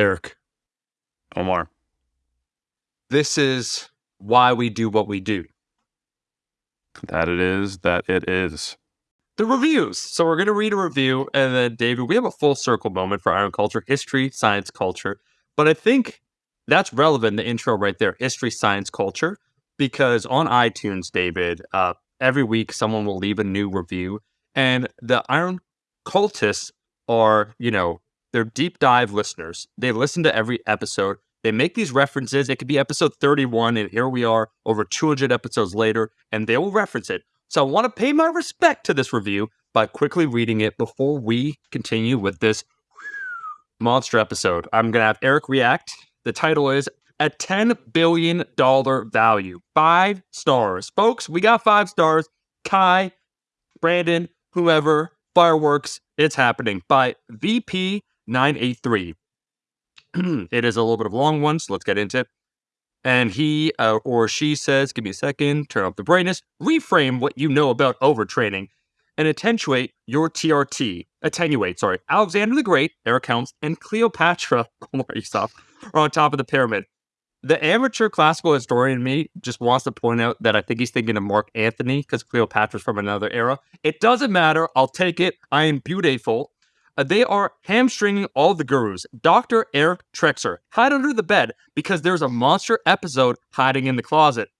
Eric, Omar. this is why we do what we do. That it is, that it is. The reviews. So we're going to read a review, and then David, we have a full circle moment for Iron Culture, history, science, culture. But I think that's relevant. The intro right there, history, science, culture, because on iTunes, David, uh, every week someone will leave a new review, and the Iron Cultists are, you know, they're deep dive listeners. They listen to every episode. They make these references. It could be episode 31, and here we are over 200 episodes later, and they will reference it. So I want to pay my respect to this review by quickly reading it before we continue with this monster episode. I'm going to have Eric react. The title is A $10 Billion Value. Five stars. Folks, we got five stars. Kai, Brandon, whoever, fireworks, it's happening by VP983. it is a little bit of a long one, so let's get into it. And he uh, or she says, give me a second, turn up the brightness, reframe what you know about overtraining, and attenuate your TRT. Attenuate, sorry. Alexander the Great, Eric Helms, and Cleopatra, Omar Isuf, are on top of the pyramid. The amateur classical historian me just wants to point out that I think he's thinking of Mark Anthony because Cleopatra's from another era. It doesn't matter. I'll take it. I am beautiful. Uh, they are hamstringing all the gurus. Dr. Eric Trexler, hide under the bed because there's a monster episode hiding in the closet.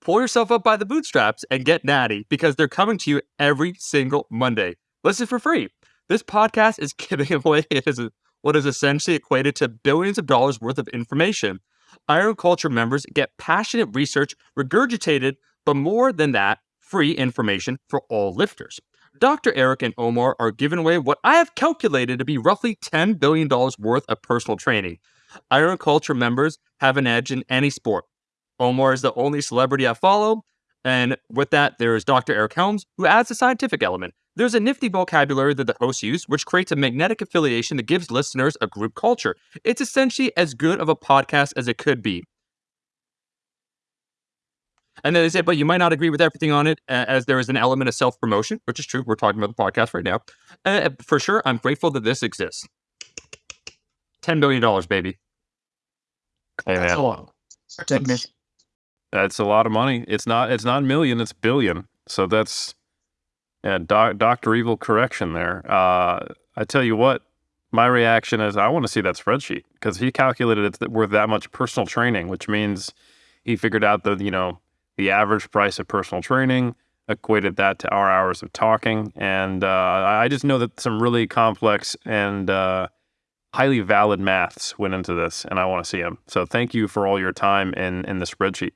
Pull yourself up by the bootstraps and get natty because they're coming to you every single Monday. Listen for free. This podcast is giving away what is essentially equated to billions of dollars worth of information. Iron Culture members get passionate research regurgitated, but more than that, free information for all lifters. Dr. Eric and Omar are giving away what I have calculated to be roughly $10 billion worth of personal training. Iron Culture members have an edge in any sport. Omar is the only celebrity I follow, and with that, there is Dr. Eric Helms, who adds a scientific element. There's a nifty vocabulary that the hosts use, which creates a magnetic affiliation that gives listeners a group culture. It's essentially as good of a podcast as it could be. And then they say, but you might not agree with everything on it, uh, as there is an element of self promotion, which is true. We're talking about the podcast right now. Uh, for sure, I'm grateful that this exists. $10 billion, baby. Hey, That's man. a lot. Ten. That's a lot of money. It's not. It's not million. It's billion. So that's yeah. Doc, Doctor Evil correction there. Uh, I tell you what, my reaction is I want to see that spreadsheet because he calculated it's worth that much personal training, which means he figured out the you know the average price of personal training, equated that to our hours of talking, and uh, I just know that some really complex and uh, highly valid maths went into this, and I want to see them. So thank you for all your time in in the spreadsheet.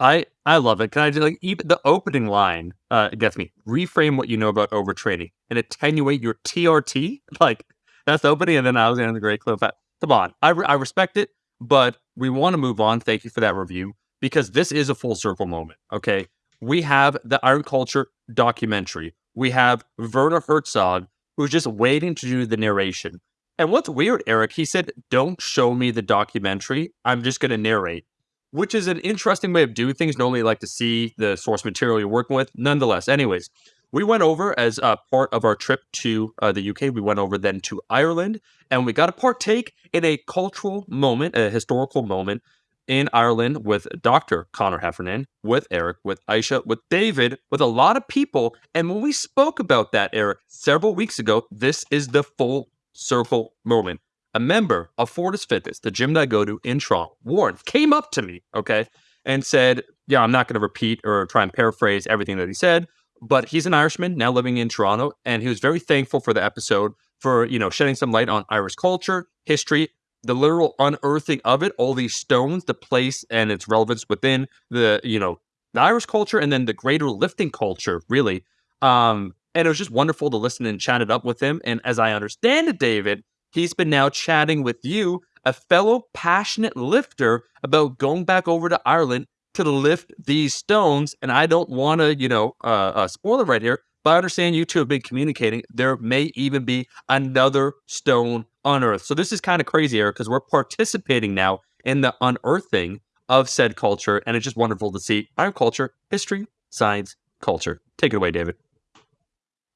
I I love it. Can I just like even the opening line uh gets me. Reframe what you know about overtraining and attenuate your TRT. Like that's the opening, and then Alexander the Great Cleopatra. Come on, I re- I respect it, but we want to move on. Thank you for that review because this is a full circle moment. Okay, we have the Iron Culture documentary. We have Werner Herzog who's just waiting to do the narration. And what's weird, Eric? He said, "Don't show me the documentary. I'm just going to narrate." which is an interesting way of doing things. Normally, like to see the source material you're working with. Nonetheless, anyways, we went over as a part of our trip to uh, the UK. We went over then to Ireland, and we got to partake in a cultural moment, a historical moment in Ireland with Dr. Conor Heffernan, with Eric, with Aisha, with David, with a lot of people. And when we spoke about that, Eric, several weeks ago, this is the full circle moment a member of Fortis Fitness, the gym that I go to in Toronto, Warren, came up to me, okay, and said, Yeah, I'm not going to repeat or try and paraphrase everything that he said, but he's an Irishman now living in Toronto, and he was very thankful for the episode for, you know, shedding some light on Irish culture, history, the literal unearthing of it, all these stones, the place and its relevance within the, you know, the Irish culture and then the greater lifting culture, really. Um, and it was just wonderful to listen and chat it up with him. And as I understand it, David, he's been now chatting with you, a fellow passionate lifter, about going back over to Ireland to lift these stones. And I don't want to, you know, uh, uh, spoil it right here, but I understand you two have been communicating. There may even be another stone unearthed. So this is kind of crazy, Eric, because we're participating now in the unearthing of said culture. And it's just wonderful to see our culture, history, science, culture. Take it away, David.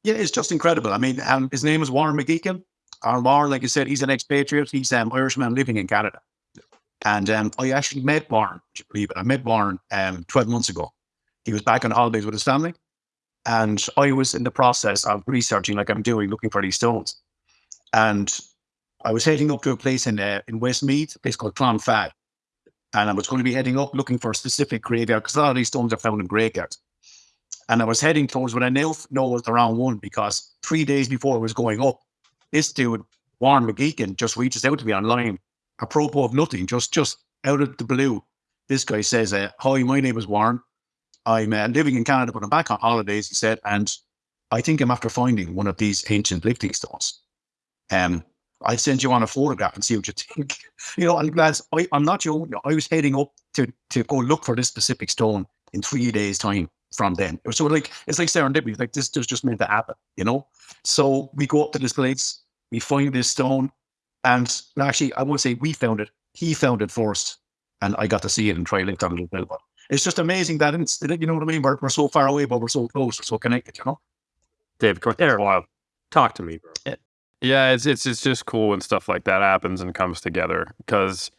Yeah, it's just incredible. I mean, um, his name is Warren McGeechan. Warren, like I said, he's an expatriate. He's an um, Irishman living in Canada. And um, I actually met Warren, you believe it? I met Warren um, 12 months ago. He was back on holidays with his family. And I was in the process of researching, like I'm doing, looking for these stones. And I was heading up to a place in uh, in Westmeath, a place called Clonfad. And I was going to be heading up looking for a specific graveyard because a lot of these stones are found in graveyards. And I was heading towards what I now know was the wrong one because three days before I was going up, this dude, Warren McGeechan, just reaches out to me online, apropos of nothing, just just out of the blue. This guy says, uh, Hi, my name is Warren. I'm uh, living in Canada, but I'm back on holidays, he said, and I think I'm after finding one of these ancient lifting stones. Um, I'll send you on a photograph and see what you think. You know, and lads, I, I'm not your I was heading up to to go look for this specific stone in three days' time from then. So like it's like serendipity. Like this just just meant to happen, you know. So we go up to this place, we find this stone, and actually I won't say we found it. He found it first, and I got to see it and try lift on a little bit. But it's just amazing that it's you know what I mean. We're, we're so far away, but we're so close, we're so connected. You know. Dave, come here. Wow. Talk to me, bro. Yeah, it's it's it's just cool when stuff like that happens and comes together because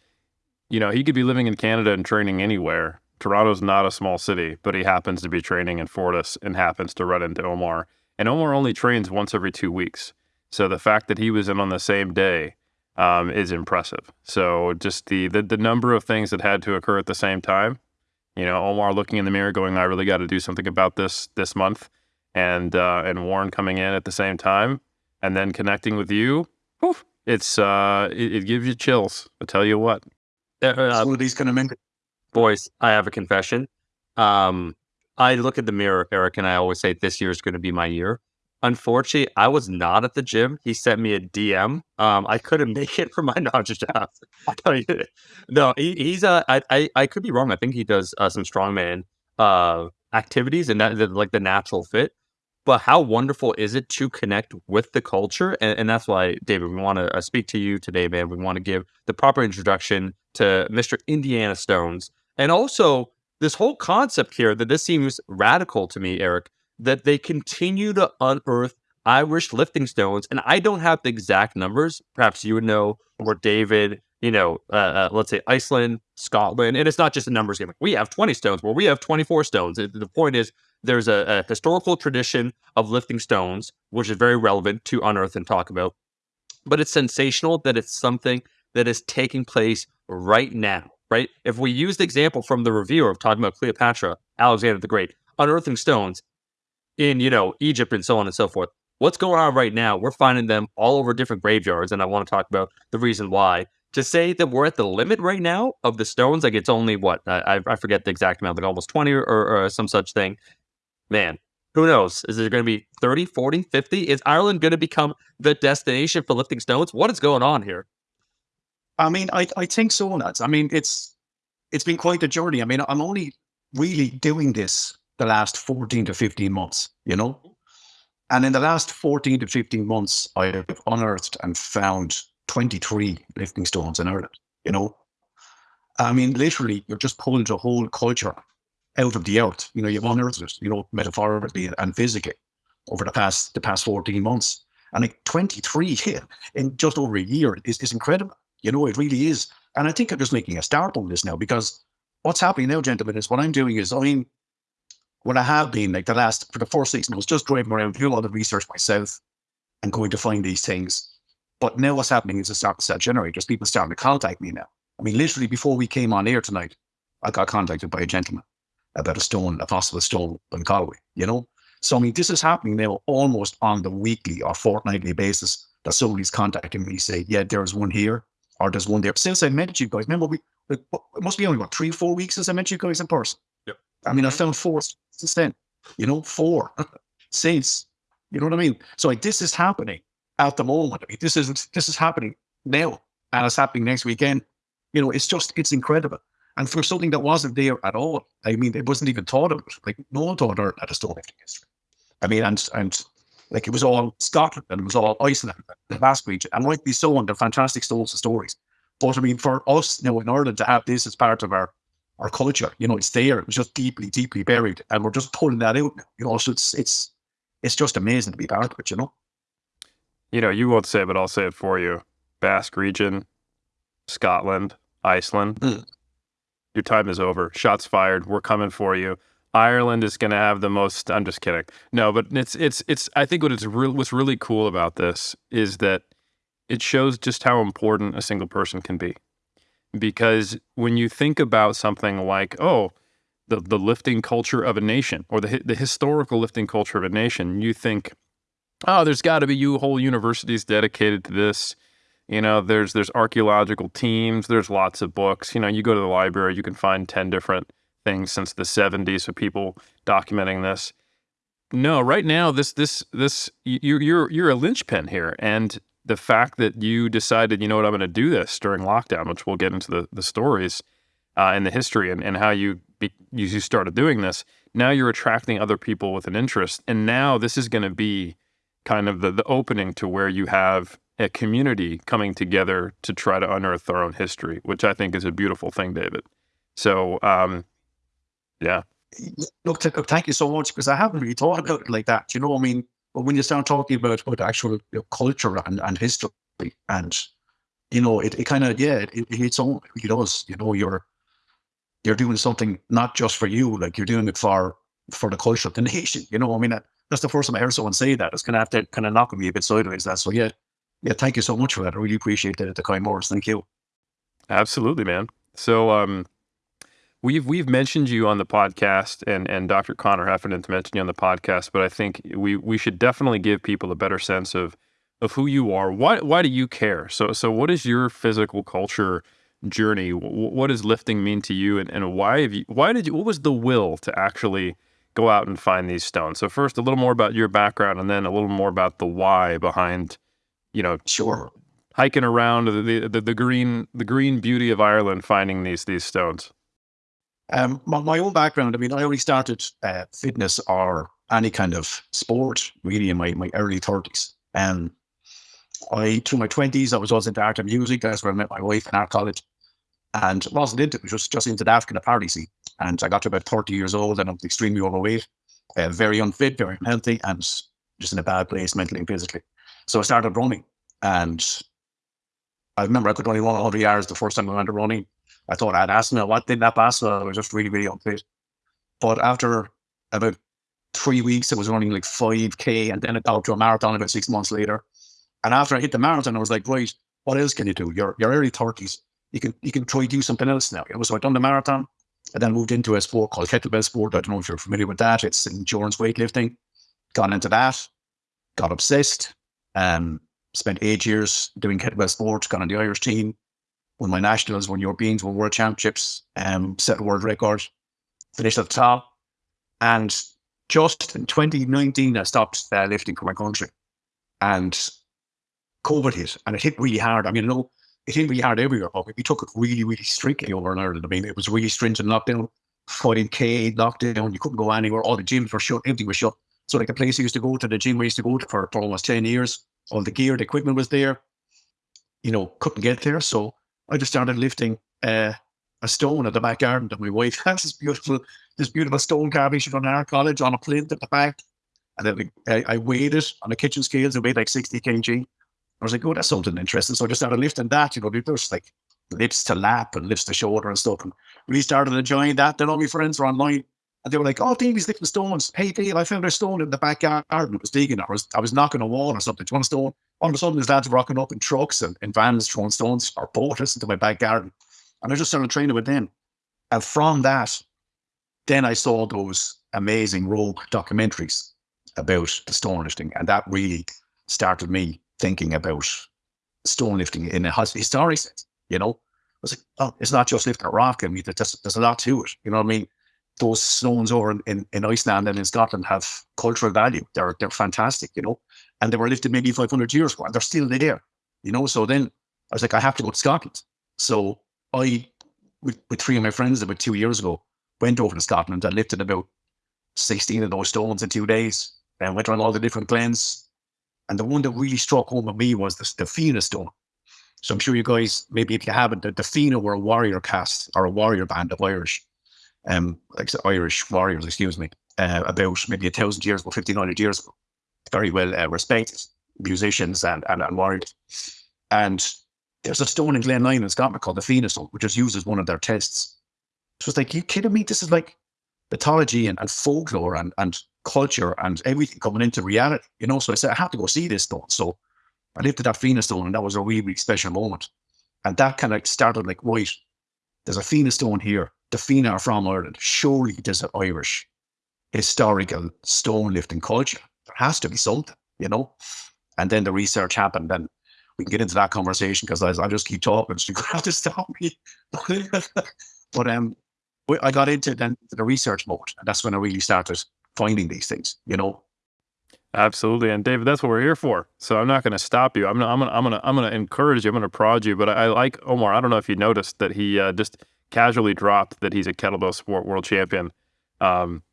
you know he could be living in Canada and training anywhere. Toronto's not a small city, but he happens to be training in Fortis and happens to run into Omar. And Omar only trains once every two weeks, so the fact that he was in on the same day um, is impressive. So just the, the the number of things that had to occur at the same time. You know, Omar looking in the mirror, going, "I really got to do something about this this month," and uh, and Warren coming in at the same time and then connecting with you, whew, it's uh, it, it, gives you chills. I tell you what. Uh, these kind of men. Boys, I have a confession. Um, I look at the mirror, Eric, and I always say this year is going to be my year. Unfortunately, I was not at the gym. He sent me a DM. Um, I couldn't make it for my knowledge job. no, he, he's uh, I, I, I could be wrong. I think he does uh, some strongman uh activities and that like the natural fit but how wonderful is it to connect with the culture? And, and that's why, David, we want to uh, speak to you today, man. We want to give the proper introduction to Mr. Indiana Stones. And also, this whole concept here that this seems radical to me, Eric, that they continue to unearth Irish lifting stones. And I don't have the exact numbers. Perhaps you would know, or David, you know, uh, uh, let's say Iceland, Scotland. And it's not just a numbers game. We have 20 stones, where we have 24 stones. The point is, there's a, a historical tradition of lifting stones, which is very relevant to unearth and talk about. But it's sensational that it's something that is taking place right now, right? If we use the example from the reviewer of talking about Cleopatra, Alexander the Great, unearthing stones in, you know, Egypt and so on and so forth. What's going on right now? We're finding them all over different graveyards, and I want to talk about the reason why. To say that we're at the limit right now of the stones, like it's only what I, I forget the exact amount, like almost 20 or, or some such thing man, who knows? Is it going to be 30, 40, 50? Is Ireland going to become the destination for lifting stones? What is going on here? I mean, I, I think so, lads. I mean, it's it's been quite a journey. I mean, I'm only really doing this the last 14 to 15 months, you know? And in the last 14 to 15 months, I have unearthed and found 23 lifting stones in Ireland, you know? I mean, literally, you're just pulling the whole culture out of the earth. You know, you've unearthed it, you know, metaphorically and physically over the past the past 14 months. And like 23 here in just over a year is, is incredible. You know, it really is. And I think I'm just making a start on this now because what's happening now, gentlemen, is what I'm doing is I mean, what I have been like the last for the first six months, just driving around, doing a lot of research myself and going to find these things. But now what's happening is a start to set generators. People starting to contact me now. I mean, literally before we came on air tonight, I got contacted by a gentleman about a stone, a possible stone in Galway, you know? So, I mean, this is happening now almost on the weekly or fortnightly basis that somebody's contacting me, say, yeah, there's one here or there's one there. Since I met you guys, remember, we, it must be only, what, three, four weeks since I met you guys in person? Yep. I mean, I mm-hmm. found four since then, you know, four since, you know what I mean? So, like, this is happening at the moment. I mean, this is, this is happening now and it's happening next weekend. You know, it's just, it's incredible. And for something that wasn't there at all, I mean, it wasn't even thought of. Like no one thought of at a stonemaking history. I mean, and and like it was all Scotland and it was all Iceland, the Basque region, and rightly so, and they're fantastic stories of stories. But I mean, for us, you know, in Ireland to have this as part of our our culture, you know, it's there. It was just deeply, deeply buried, and we're just pulling that out. You know, so it's it's it's just amazing to be part of it. You know. you know, you won't say, it, but I'll say it for you. Basque region, Scotland, Iceland. Mm. Your time is over. Shots fired. We're coming for you. Ireland is going to have the most. I'm just kidding. No, but it's it's it's. I think what it's real. What's really cool about this is that it shows just how important a single person can be, because when you think about something like, oh, the the lifting culture of a nation or the the historical lifting culture of a nation, you think, oh, there's got to be you whole universities dedicated to this. You know, there's there's archaeological teams, there's lots of books. You know, you go to the library, you can find 10 different things since the 70s of people documenting this. No, right now this this this you're you're you're a linchpin here and the fact that you decided, you know what, I'm going to do this during lockdown, which we'll get into the the stories uh, and the history and, and how you be, you started doing this. Now you're attracting other people with an interest, and now this is going to be kind of the, the opening to where you have a community coming together to try to unearth their own history, which I think is a beautiful thing, David. So, um, yeah. Look, look, thank you so much because I haven't really thought about it like that. You know, I mean, but when you start talking about about actual you know, culture and, and history, and you know, it, it kind of yeah, it, it hits on. It does. You know, you're you're doing something not just for you, like you're doing it for for the culture of the nation. You know, I mean, that's the first time I heard someone say that. It's gonna have to kind of knock me a bit sideways. That so yeah, yeah. Thank you so much for that. I really appreciate the, the kind words. Thank you. Absolutely, man. So um, we've we've mentioned you on the podcast, and and Dr. Conor Heffernan to mention you on the podcast, but I think we we should definitely give people a better sense of of who you are. Why why do you care? So so what is your physical culture? journey what does lifting mean to you and, and why have you why did you what was the will to actually go out and find these stones. So first, a little more about your background, and then a little more about the why behind, you know, sure, hiking around the the, the green the green beauty of Ireland, finding these these stones. Um, my, my own background. I mean, I already started uh, fitness or any kind of sport really in my my early thirties, and I through my twenties I was also into art and music. That's where I met my wife in art college, and wasn't into it. Was just into that kind of party scene. And I got to about 30 years old and I'm extremely overweight, uh, very unfit, very unhealthy, and just in a bad place mentally and physically. So I started running. And I remember I could only run 100 yards the first time I went to running. I thought I had asthma. What did that asthma? I was just really, really unfit. But after about three weeks, I was running like 5K and then I got to a marathon about six months later. And after I hit the marathon, I was like, right, what else can you do? You're, you're early 30s. You can you can try do something else now. So I done the marathon. and then moved into a sport called kettlebell sport. I don't know if you're familiar with that. It's endurance weightlifting. Got into that, got obsessed, um, spent eight years doing kettlebell sports, got on the Irish team, won my nationals, won Europeans, won world championships, um, set a world record, finished at the top. And just in 2019, I stopped uh, lifting for my country. And COVID hit, and it hit really hard. I mean, know it hit really hard everywhere, but we took it really, really strictly over in Ireland. I mean, it was really stringent lockdown, 14K lockdown. You couldn't go anywhere. All the gyms were shut. Everything was shut. So like the place I used to go to, the gym we used to go to for, for almost 10 years, all the gear, the equipment was there. You know, couldn't get there. So I just started lifting uh, a stone at the back garden that my wife has this beautiful, this beautiful stone carving she done in our college on a plinth at the back. And then I, I weighed it on the kitchen scales. It weighed like 60 kg. I was like, oh, that's something interesting. So I just started lifting that, you know, there's like lifts to lap and lifts to shoulder and stuff. And really started enjoying that. Then all my friends were online and they were like, oh, Davey's lifting stones. Hey, Dave, I found a stone in the back garden. I was digging. I was, I was knocking a wall or something. Do you want a stone? All of a sudden, there's lads rocking up in trucks and in vans throwing stones or boats into my back garden. And I just started training with them. And from that, then I saw those amazing Rogue documentaries about the stone lifting. And that really started me thinking about stone lifting in a historic sense, you know? I was like, oh, it's not just lifting a rock. I mean, there's, there's a lot to it. You know what I mean? Those stones over in, in, Iceland and in Scotland have cultural value. They're they're fantastic, you know? And they were lifted maybe 500 years ago and they're still there, you know? So then I was like, I have to go to Scotland. So I, with, with three of my friends about two years ago, went over to Scotland and lifted about 16 of those stones in two days and went around all the different glens, and the one that really struck home with me was the, the Fianna stone. So I'm sure you guys, maybe if you haven't, the, the Fianna were a warrior cast or a warrior band of Irish, um, like Irish warriors, excuse me, uh, about maybe a thousand years ago, 1500 years ago. Very well uh, respected. musicians and, and, and warriors. And there's a stone in Glenlyon in Scotland called the stone, which is used as one of their tests. So it's like, you kidding me? This is like mythology and, and folklore and, and culture and everything coming into reality, you know? So I said, I have to go see this stone. So I lifted that Fianna stone and that was a really, really special moment. And that kind of started like, right, there's a Fianna stone here. The Fianna are from Ireland. Surely there's an Irish historical stone lifting culture. There has to be something, you know? And then the research happened and we can get into that conversation because I, I just keep talking. So you have to stop me. but um, I got into then the research mode, and that's when I really started finding these things. You know. Absolutely, and David, that's what we're here for. So I'm not going to stop you. I'm gonna, I'm gonna, I'm gonna, I'm gonna encourage you. I'm gonna prod you. But I, I like Omar. I don't know if you noticed that he uh, just casually dropped that he's a kettlebell sport world champion. Um,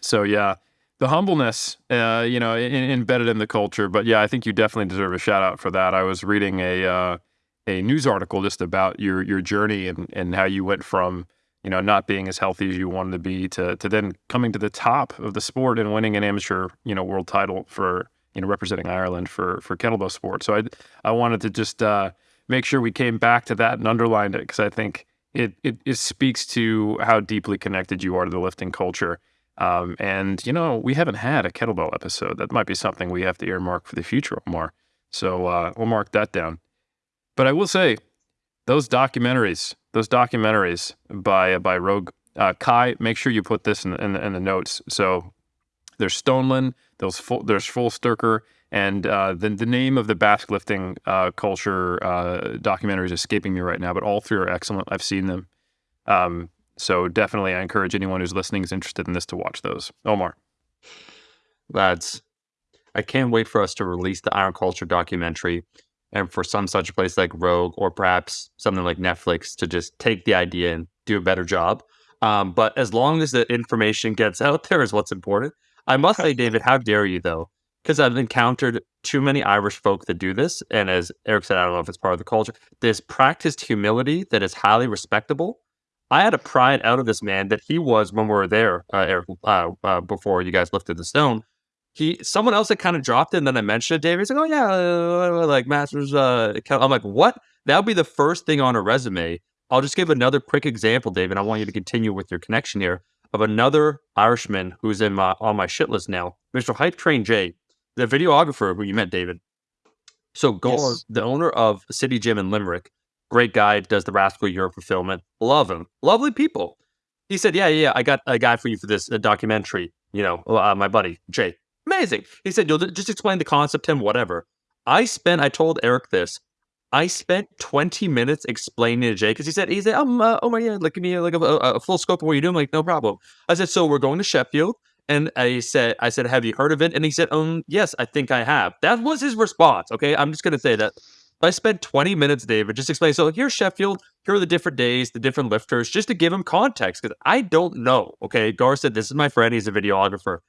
so yeah, the humbleness, uh, you know, in, embedded in the culture. But yeah, I think you definitely deserve a shout out for that. I was reading a uh, a news article just about your your journey and and how you went from you know not being as healthy as you wanted to be to to then coming to the top of the sport and winning an amateur you know world title for you know representing Ireland for for kettlebell sport. So I I wanted to just uh, make sure we came back to that and underlined it because I think it, it it speaks to how deeply connected you are to the lifting culture um, and, you know, we haven't had a kettlebell episode. That might be something we have to earmark for the future, Omar. So uh, we'll mark that down. But I will say, those documentaries, those documentaries by uh, by Rogue uh, Kai, make sure you put this in, in, in the notes. So there's Stoneland, there's full, there's Full and uh, the the name of the Basque lifting uh, culture uh, documentary is escaping me right now. But all three are excellent. I've seen them. Um, so definitely, I encourage anyone who's listening is interested in this to watch those. Omar, lads, I can't wait for us to release the Iron Culture documentary, and for some such place like Rogue or perhaps something like Netflix to just take the idea and do a better job. Um, but as long as the information gets out there, is what's important. I must say, David, how dare you though? Because I've encountered too many Irish folk that do this, and as Eric said, I don't know if it's part of the culture. This practiced humility that is highly respectable I had a pride out of this man that he was when we were there, uh, Eric, uh, uh, before you guys lifted the stone. He, someone else had kind of dropped it, and then I mentioned it. David, he's like, "Oh yeah, uh, like Masters." Uh, I'm like, "What? That would be the first thing on a resume." I'll just give another quick example, David. I want you to continue with your connection here of another Irishman who's in my on my shit list now, Mr. Hype Train J, the videographer who you met, David. So, Gore, yes. the owner of City Gym in Limerick, Great guy, does the Rascal Europe fulfillment. Love him. Lovely people. He said, Yeah, yeah, I got a guy for you for this uh, documentary. You know, uh, my buddy, Jay. Amazing. He said, You'll just explain the concept to him, whatever. I spent, I told Eric this. I spent 20 minutes explaining to Jay because he said, he said, um, uh, oh my God, like, give me like a, a, a, full scope of what you're doing. I'm like, no problem. I said, so we're going to Sheffield. And I said, I said, have you heard of it? And he said, um, yes, I think I have. That was his response. Okay. I'm just going to say that I spent 20 minutes, David, just explaining. So here's Sheffield. Here are the different days, the different lifters, just to give him context because I don't know. Okay, Gar said this is my friend. He's a videographer.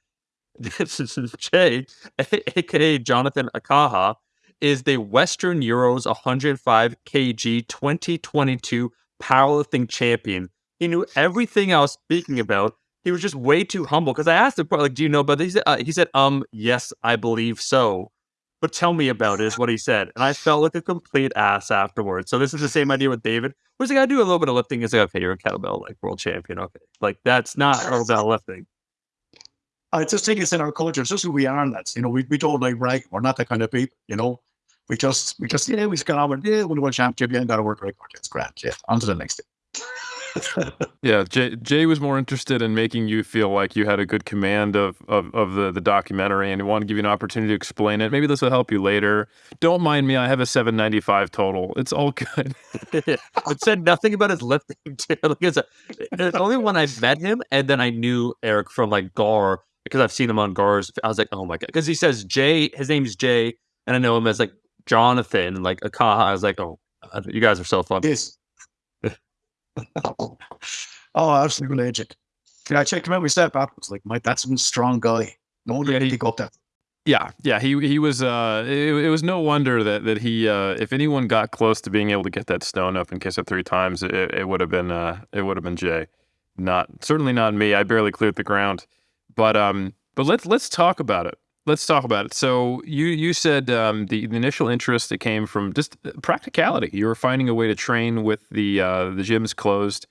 This is Jay, aka Jonathan Akaha, is the Western Euros 105 kg 2022 powerlifting champion. He knew everything I was speaking about. He was just way too humble because I asked him, like, "Do you know?" But he said, uh, "He said, um, yes, I believe so." but tell me about it is what he said. And I felt like a complete ass afterwards. So this is the same idea with David. Where's like, I do a little bit of lifting. He's like, okay, you're a kettlebell like world champion. Okay. Like that's not kettlebell lifting. I just think it's in our culture. It's just who we are. And that's, you know, we, we don't like right. We're not that kind of people, you know. We just, we just, yeah, we just got on with, yeah, we're the world champion. You ain't got to work record. It's grand. Yeah. On to the next thing yeah, Jay, Jay was more interested in making you feel like you had a good command of, of, of the, the documentary and he wanted to give you an opportunity to explain it. Maybe this will help you later. Don't mind me. I have a 795 total. It's all good. it said nothing about his lifting. it's, a, it's only when I met him and then I knew Eric from like Gar because I've seen him on Gar's. I was like, oh my God. Because he says Jay, his name's Jay, and I know him as like Jonathan, like Akaha. I was like, oh, you guys are so fun. Yes. Oh, absolutely legend. Yeah, I checked him out. We step back. was like, Mike, that's a strong guy. No one really pick up that. Yeah, yeah, he he was. Uh, it, it, was no wonder that that he, uh, if anyone got close to being able to get that stone up and kiss it three times, it, it would have been uh, it would have been Jay, not certainly not me. I barely cleared the ground, but um, but let's let's talk about it. Let's talk about it. So you you said um, the, the initial interest that came from just practicality. You were finding a way to train with the uh, the gyms closed,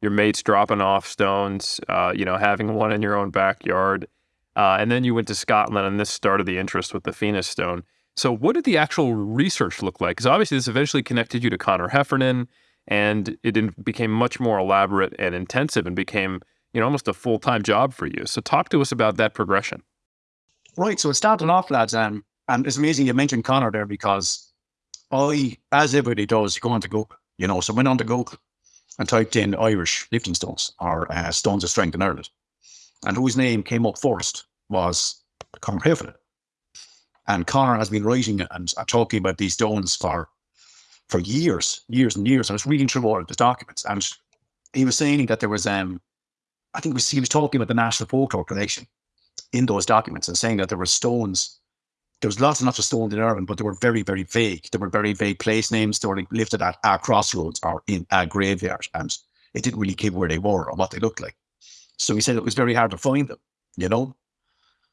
your mates dropping off stones, uh, you know, having one in your own backyard, uh, and then you went to Scotland, and this started the interest with the Phoenix stone. So what did the actual research look like? Because obviously this eventually connected you to Conor Heffernan, and it became much more elaborate and intensive, and became you know almost a full time job for you. So talk to us about that progression. Right. So started off, lads, um, and it's amazing you mentioned Conor there because I, as everybody does, go on to Google, you know, so went on to Google and typed in Irish lifting stones or uh, stones of strength in Ireland. And whose name came up first was Conor Heffernan. And Conor has been writing and talking about these stones for for years, years and years. I was reading through all of the documents, and he was saying that there was, um, I think he was talking about the National Folklore Collection in those documents and saying that there were stones. There was lots and lots of stones in Ireland, but they were very, very vague. There were very vague place names. They were lifted at our crossroads or in a graveyard, and it didn't really give where they were or what they looked like. So he said it was very hard to find them, you know.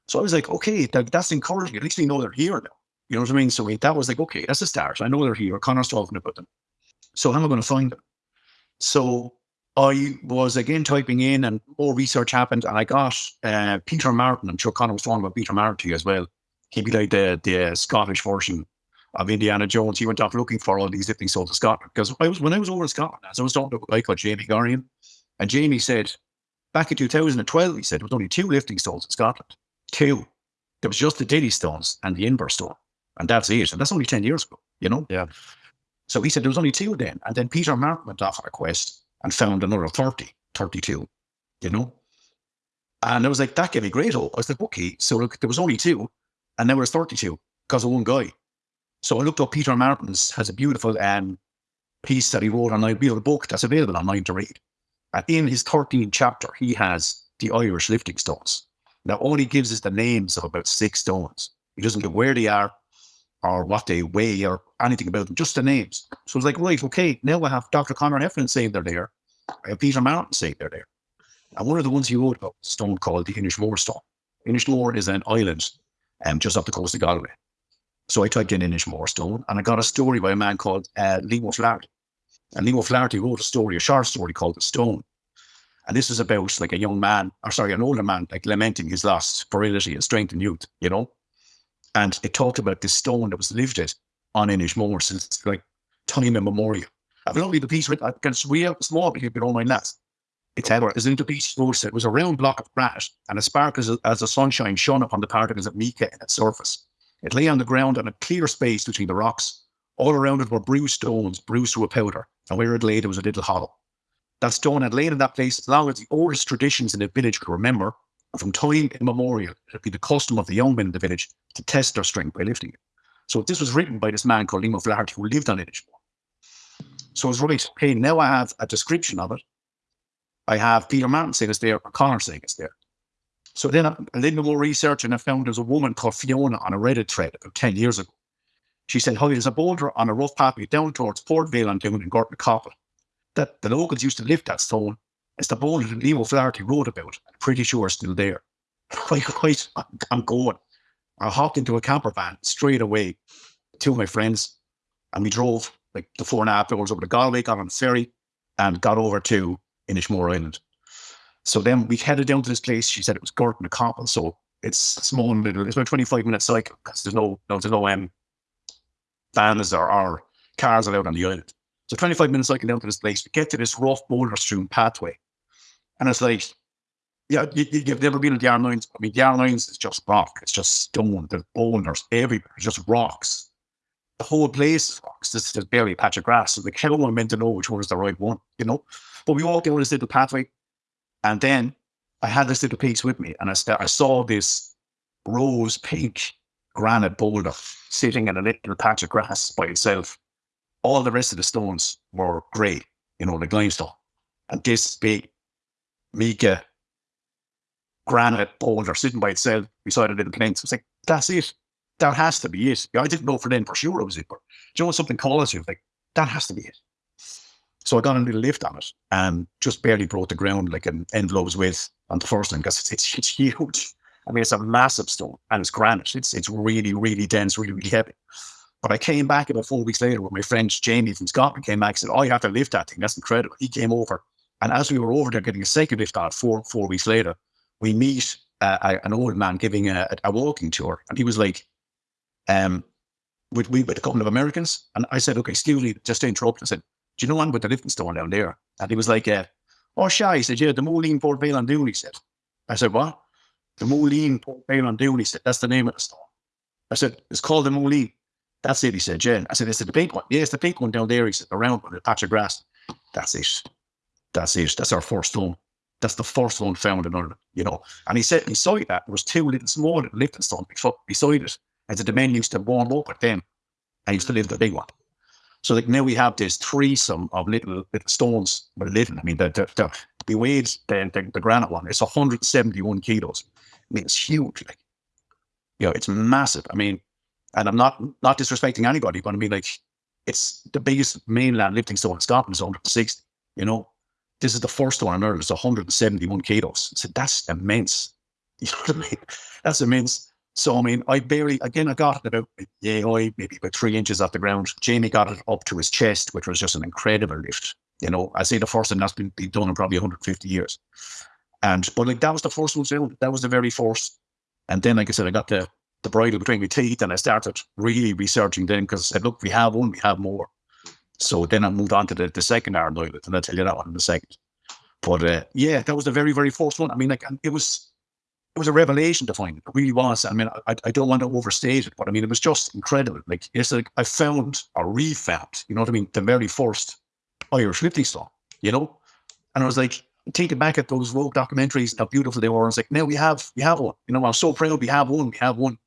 So I was like, okay, that, that's encouraging. At least we know they're here now. You know what I mean? So that was like, okay, that's a start. I know they're here. Conor's talking about them. So how am I going to find them? So I was again typing in and more research happened and I got uh, Peter Martin. I'm sure Conor was talking about Peter Martin to you as well. He'd be like the, the Scottish version of Indiana Jones. He went off looking for all these lifting stones of Scotland. Because I was when I was over in Scotland, as I was talking to a guy called Jamie Gorian, and Jamie said, back in 2012, he said, there was only two lifting stones in Scotland. Two. There was just the Dinnie stones and the Inver stone. And that's it. And that's only 10 years ago, you know? Yeah. So he said there was only two then. And then Peter Martin went off on a quest and found another 30, 32, you know? And I was like, that gave me great hope. I was like, okay, so look, there was only two, and now there's 32 because of one guy. So I looked up Peter Martin's, has a beautiful um, piece that he wrote online, beautiful book that's available online to read. And in his 13th chapter, he has the Irish lifting stones. Now, all he gives is the names of about six stones. He doesn't give where they are or what they weigh or anything about them, just the names. So it's like, right, okay, now I have Dr. Conor Heffernan saying they're there. I have Peter Martin saying they're there. And one of the ones he wrote about stone called the Inishmore stone. Inishmore is an island um, just off the coast of Galway. So I typed in Inishmore stone and I got a story by a man called uh, Liam Flaherty. And Liam Flaherty wrote a story, a short story called The Stone. And this is about like a young man, or sorry, an older man, like lamenting his lost virility and strength and youth, you know? And it talked about this stone that was lifted on Inishmore since like time immemorial. I've only the piece written, I can read out small if you don't mind that. It's ever as into piece roasted. It was a round block of granite and a spark as, as the sunshine shone upon the particles of mica in its surface. It lay on the ground in a clear space between the rocks. All around it were bruised stones, bruised to a powder, and where it lay there was a little hollow. That stone had lain in that place as long as the oldest traditions in the village could remember, from time immemorial, it had been the custom of the young men in the village to test their strength by lifting it. So this was written by this man called Liam Flaherty who lived on Inishmore. So I was right, okay, now I have a description of it. I have Peter Martin saying it's there, or Conor saying it's there. So then I, did more research and I found there's a woman called Fiona on a Reddit thread about 10 years ago. She said, Hi, there's a boulder on a rough pathway down towards Port Vale on Down in Gortnacoppel that the locals used to lift that stone it's the boulder that Leo Flaherty wrote about. I'm pretty sure it's still there. I'm going. I hopped into a camper van straight away. Two of my friends, and we drove like the four and a half hours over to Galway, got on the ferry, and got over to Inishmore Island. So then we headed down to this place. She said it was Gortnacoppel, so it's small and little. It's about 25 minute cycle because there's no, no, there's no um, vans or, or cars allowed on the island. So 25 minutes cycle down to this place. We get to this rough boulder strewn pathway and it's like, yeah, you, have never been to the Aran. I mean, the Aran is just rock. It's just stone. There's boulders everywhere. It's just rocks. The whole place is rocks. This is barely a patch of grass. So the how am I meant to know which one is the right one, you know? But we walked down this little pathway. And then I had this little piece with me. And I, st- I saw this rose pink granite boulder sitting in a little patch of grass by itself. All the rest of the stones were grey, you know, the limestone. And this big mica granite boulder sitting by itself beside a little. I was like, that's it. That has to be it. I didn't know for then for sure it was it, but you know something calls you like that has to be it. So I got a little lift on it and just barely broke the ground like an envelope's width on the first one because it's, it's, it's huge. I mean, it's a massive stone and it's granite. It's it's really, really dense, really, really heavy. But I came back about four weeks later when my friend Jamie from Scotland came back and said, Oh, you have to lift that thing. That's incredible. He came over. And as we were over there getting a second lift on four, four weeks later, we meet uh, an old man giving a, a, walking tour. And he was like, um, with, we, with a couple of Americans. And I said, okay, excuse me, just to interrupt. I said, do you know one with the lifting stone down there? And he was like, uh, oh, shy. He said, yeah, the Moline Port Vale on Doon, he said. I said, what? The Moline Port Vale on Doon, he said, that's the name of the stone. I said, it's called the Moline. That's it, he said, Jen. I said, is it the pink one? Yeah, it's the pink one down there. He said, the round one, the patch of grass. That's it. That's it. That's our first stone. That's the first one found in Ireland, you know. And he said beside that there was two little small stones beside it. And the men used to warm up with them. I used to live the big one. So like now we have this threesome of little little stones, but living. I mean, the the, the, the weighed the, the, the granite one. It's 171 kilos. I mean, it's huge. Like, you know, it's massive. I mean, and I'm not not disrespecting anybody, but I mean, like, it's the biggest mainland lifting stone in Scotland is 160. You know, this is the first one on earth. It's 171 kilos. So that's immense. You know what I mean? That's immense. So I mean, I barely again I got it about yeah, I maybe about three inches off the ground. Jamie got it up to his chest, which was just an incredible lift. You know, I say the first time that's been, been done in probably 150 years. And but like that was the first one. That was the very first. And then, like I said, I got the the bridle between my teeth, and I started really researching then because I said, look, we have one, we have more. So then I moved on to the, the second Aran Island, and I'll tell you that one in a second. But uh, yeah, that was the very, very first one. I mean, like it was it was a revelation to find it. Really was. I mean, I, I don't want to overstate it, but I mean, it was just incredible. Like it's like I found or refound, you know what I mean, the very first Irish lifting stone, you know? And I was like, thinking back at those Rogue documentaries, how beautiful they were. I was like, now we have, we have one. You know, I'm so proud we have one, we have one.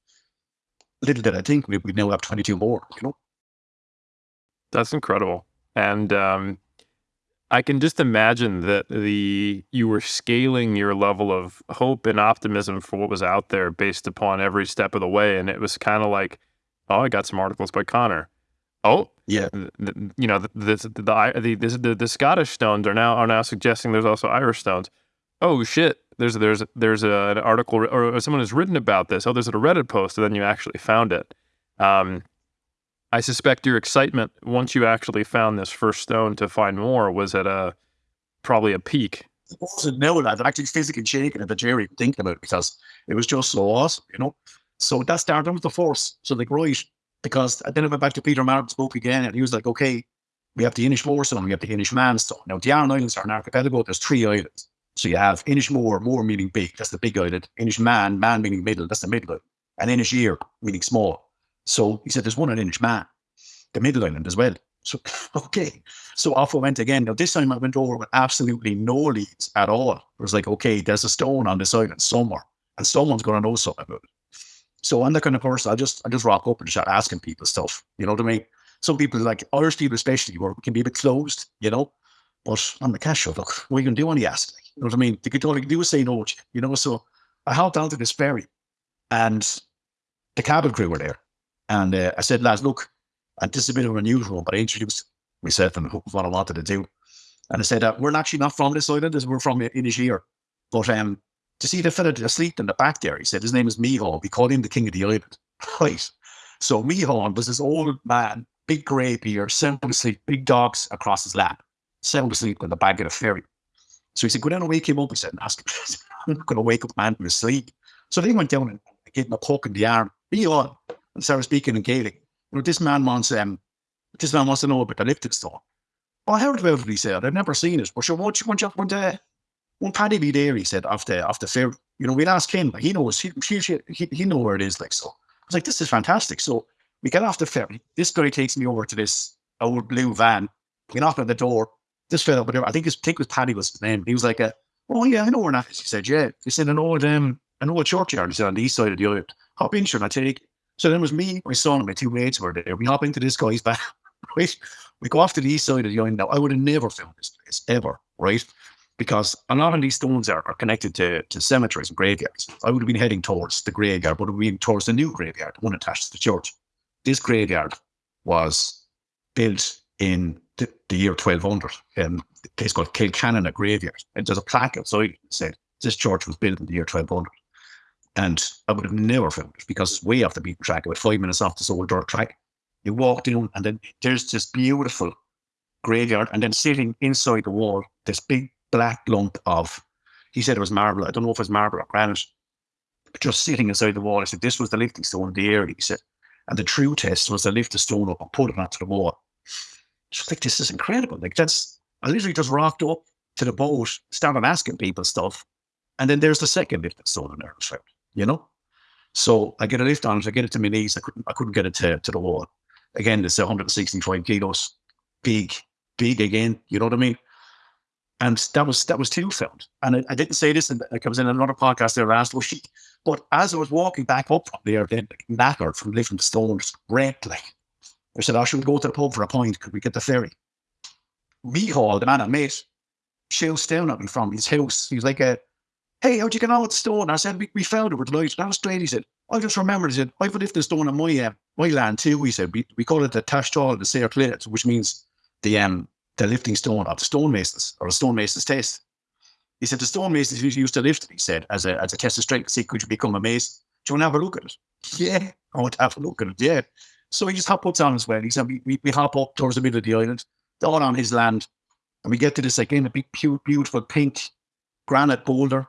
Little did I think we, we now have 22 more, you know? That's incredible. And um, I can just imagine that the you were scaling your level of hope and optimism for what was out there based upon every step of the way, and it was kind of like, oh, I got some articles by Conor. Oh, yeah, the, you know the the the, the the, the Scottish stones are now are now suggesting there's also Irish stones. Oh shit, there's there's there's a, an article or someone has written about this. Oh, there's a Reddit post, and then you actually found it. Um, I suspect your excitement once you actually found this first stone to find more was at a probably a peak. I wasn't that. I'm actually physically shaking at the Jerry thinking about it because it was just so awesome, you know. So that started with the force. So like right, because I then I went back to Peter Martin's book again, and he was like, okay, we have the Inishmore stone, we have the Inishmaan stone. Now the Aran Islands are an archipelago. There's three islands. So you have Inishmore, more meaning big, that's the big island. Inishmaan, man man meaning middle, that's the middle island. And Inisheer, meaning small. So he said, there's one in Inishmaan, the middle island as well. So, okay. So off I went again. Now, this time I went over with absolutely no leads at all. It was like, okay, there's a stone on this island somewhere, and someone's going to know something about it. So I'm kind of person I just I just rock up and start asking people stuff. You know what I mean? Some people like Irish people especially were can be a bit closed, you know. But on the cash show, look, you gonna do you ask? Like, you know what I mean? The could can do is say no, you know. So I hopped onto this ferry and the cabin crew were there. And uh, I said, lads, look, and this is a bit of unusual, but I introduced myself and what I wanted to do. And I said, uh, we're actually not from this island, we're from Inisheer. But um, to see the fella asleep in the back there, he said his name is Meehan. We called him the king of the island. Right. So Meehan was this old man, big grey beard, sound asleep, big dogs across his lap, sound asleep in the back of the ferry. So he said, go down and wake him up. He said, ask him, I'm not going to wake up man from his sleep. So they went down and gave him a poke in the arm. Meehan, and speaking in Gaelic you know, this man wants um, this man wants to know about the lifting stone. Well, I heard about it, he said. I've never seen it. But sure, won't you, won't you, won't, uh, Paddy be there, he said, after, after fair. You know, we'll ask him. Like, he knows, he, he, he, he know where it is, like, so. I was like, this is fantastic. So we get off the ferry. This guy takes me over to this old blue van. We knock on the door. This fella, whatever, I think his, think it was Paddy was his name. He was like, uh, oh, yeah, I know where that is. He said, yeah. He said, an old, um, an old churchyard. He said, on the east side of the island. Hop in, sure, and I take so then it was me, my son, and my two mates were there. We hop into this guy's van, right? We go off to the east side of the island. Now, I would have never found this place ever, right? Because a lot of these stones are, are connected to, to cemeteries and graveyards. I would have been heading towards the graveyard, but would have been towards the new graveyard, one attached to the church. This graveyard was built in the, the year 1200 in um, a place called Kilcanonagh Graveyard. And there's a plaque outside that said this church was built in the year 1200. And I would have never found it because way off the beaten track, about five minutes off this old dirt track. You walk down, and then there's this beautiful graveyard, and then sitting inside the wall, this big black lump of, he said it was marble. I don't know if it was marble or granite, just sitting inside the wall. I said, This was the lifting stone of the area. He said, and the true test was to lift the stone up and put it onto the wall. Just like, this is incredible. Like, that's, I literally just rocked up to the boat, started asking people stuff. And then there's the second lifting stone in there, you know? So I get a lift on it, I get it to my knees. I couldn't, I couldn't get it to, to the wall. Again, it's 165 kilos, big, big again. You know what I mean? And that was that was two found. And I, I didn't say this, and I was in another podcast there last week. But as I was walking back up from there, then knackered from lifting the stones, red like, I said, I should go to the pub for a pint. Could we get the ferry? Mihal, the man I met, shouts down at me from his house. He's like, uh, "Hey, how'd you get on with the stone?" I said, "We, we found it with light." That was straight. He said, "I just remembered." He said, "I've lifted the stone on my uh, my land too." He said, "We, we call it the Tashtall, the Sayer Clit, which means the um the lifting stone of the stonemasons or the stonemasons test. He said the stonemasons used to lift he said, as a as a test of strength, see could you become a mason? Do you want to have a look at it? Yeah, I want to have a look at it, yeah. So he just hop up on as well. He said we, we, we hop up towards the middle of the island, down on his land, and we get to this again, a big beautiful pink granite boulder.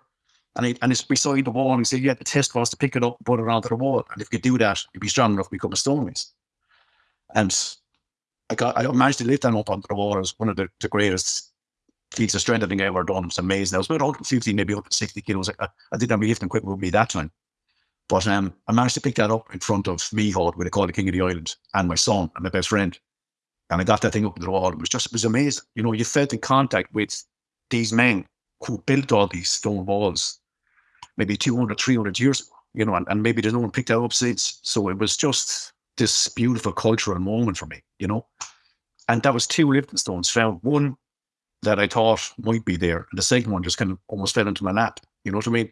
And, he, and it's beside the wall. And he said, Yeah, the test was to pick it up and put it onto the wall. And if you do that, you'd be strong enough to become a stonemason. And I got I managed to lift that up onto the wall. It was one of the, the greatest feats of strength I think I ever done. It was amazing. I was about 150, maybe up to 60 kilos. I, I didn't have my lifting equipment with me that time. But um, I managed to pick that up in front of me. Mihod, where they call the King of the Island, and my son and my best friend. And I got that thing up on the wall. It was just, it was amazing. You know, you felt in contact with these men who built all these stone walls maybe 200, 300 years ago, you know, and, and maybe there's no one picked that up since. So it was just this beautiful cultural moment for me, you know. And that was two lifting stones found. One that I thought might be there, and the second one just kind of almost fell into my lap. You know what I mean?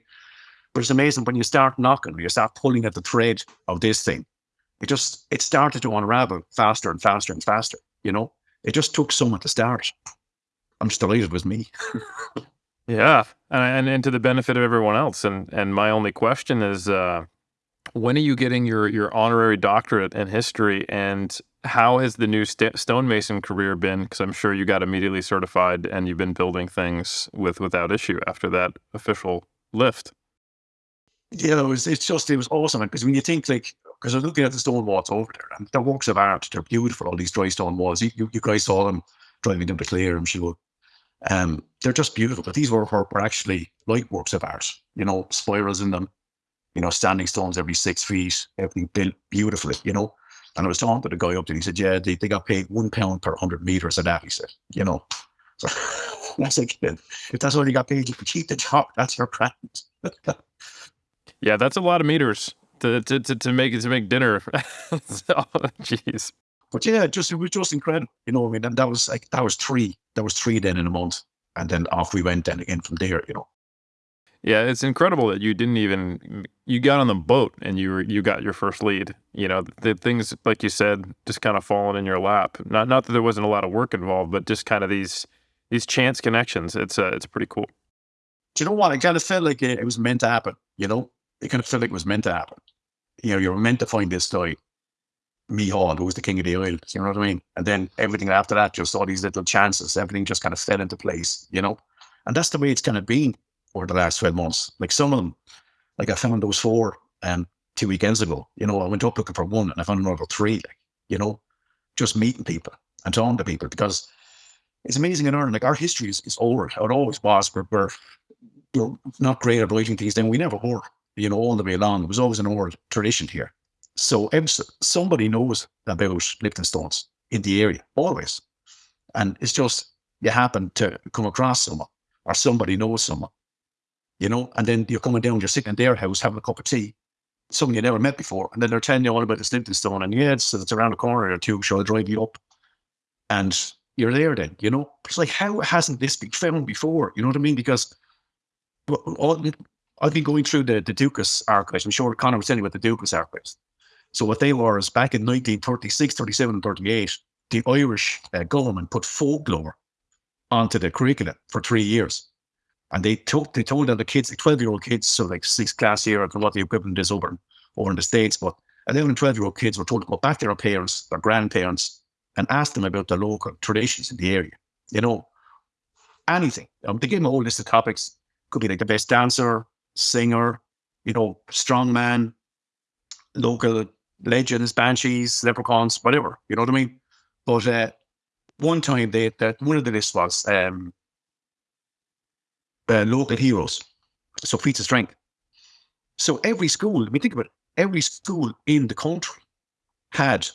But it's amazing when you start knocking, when you start pulling at the thread of this thing, it just it started to unravel faster and faster and faster. You know, it just took someone to start. I'm just delighted it was me. yeah, and, and to the benefit of everyone else. And and my only question is, uh, when are you getting your your honorary doctorate in history, and how has the new st- stonemason career been? Because I'm sure you got immediately certified, and you've been building things with without issue after that official lift. Yeah, it was, it's just it was awesome because when you think like because I was looking at the stone walls over there, and they're works of art. They're beautiful. All these dry stone walls. You, you, you guys saw them driving them to Clare, I'm sure. Um, they're just beautiful. But these were, were, were actually like works of art. You know, spirals in them. You know, standing stones every six feet. Everything built beautifully. You know, and I was talking to the guy up there. He said, "Yeah, they, they got paid one pound per hundred meters of that." He said, "You know." So that's like, if that's all you got paid, you can keep the job. That's your brand. yeah, that's a lot of meters to to to, to make to make dinner. Jeez. But yeah, just it was just incredible. You know, I mean, and that was like that was three. That was three then in a month, and then off we went then again from there. You know. Yeah, it's incredible that you didn't even you got on the boat and you were you got your first lead. You know, the things like you said just kind of falling in your lap. Not not that there wasn't a lot of work involved, but just kind of these these chance connections. It's uh, it's pretty cool. Do you know what? I kind of felt like it, it was meant to happen. You know, it kind of felt like it was meant to happen you know, you're meant to find this guy, Mihal, who was the king of the oil. You know what I mean? And then everything after that, just all these little chances, everything just kind of fell into place, you know? And that's the way it's kind of been over the last 12 months. Like some of them, like I found those four um, two weekends ago. You know, I went up looking for one and I found another three, like, you know, just meeting people and talking to people because it's amazing in Ireland. Like our history is, is old. It always was. We're, we're, we're not great at writing things down. We never were you know, all the way along. It was always an old tradition here. So somebody knows about lifting stones in the area, always. And it's just you happen to come across someone or somebody knows someone, you know, and then you're coming down, you're sitting in their house having a cup of tea, someone you never met before, and then they're telling you all about this lifting stone. And yeah, it's, it's around the corner or two, so I'll drive you up. And you're there then, you know. It's like, how hasn't this been found before? You know what I mean? Because all, I've been going through the, the Dúchas archives. I'm sure Conor was telling you about the Dúchas archives. So what they were is back in 1936, 37, and 38, the Irish uh, government put folklore onto the curriculum for three years. And they took they told them the kids, the 12 year old kids, so like sixth class year, I don't know what the equivalent is over, over in the States, but 11 and 12 year old kids were told to go back to their parents, their grandparents, and ask them about the local traditions in the area. You know, anything. Um, they gave them a whole list of topics. Could be like the best dancer, singer, you know, strongman, local legends, banshees, leprechauns, whatever. You know what I mean? But uh, one time they that one of the lists was um, uh, local heroes, so feats of strength. So every school, let me think about it, every school in the country had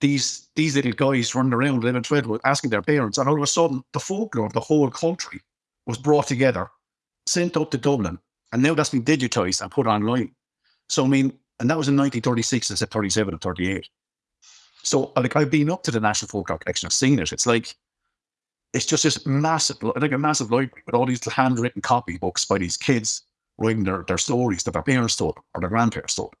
these these little guys running around 11, 12 asking their parents, and all of a sudden the folklore of the whole country was brought together, sent up to Dublin, and now that's been digitized and put online. So I mean, and that was in 1936, instead of 37 and 38. So like I've been up to the National Folklore Collection, I've seen it. It's like it's just this massive, like a massive library with all these handwritten copy books by these kids writing their, their stories that their parents told or their grandparents told.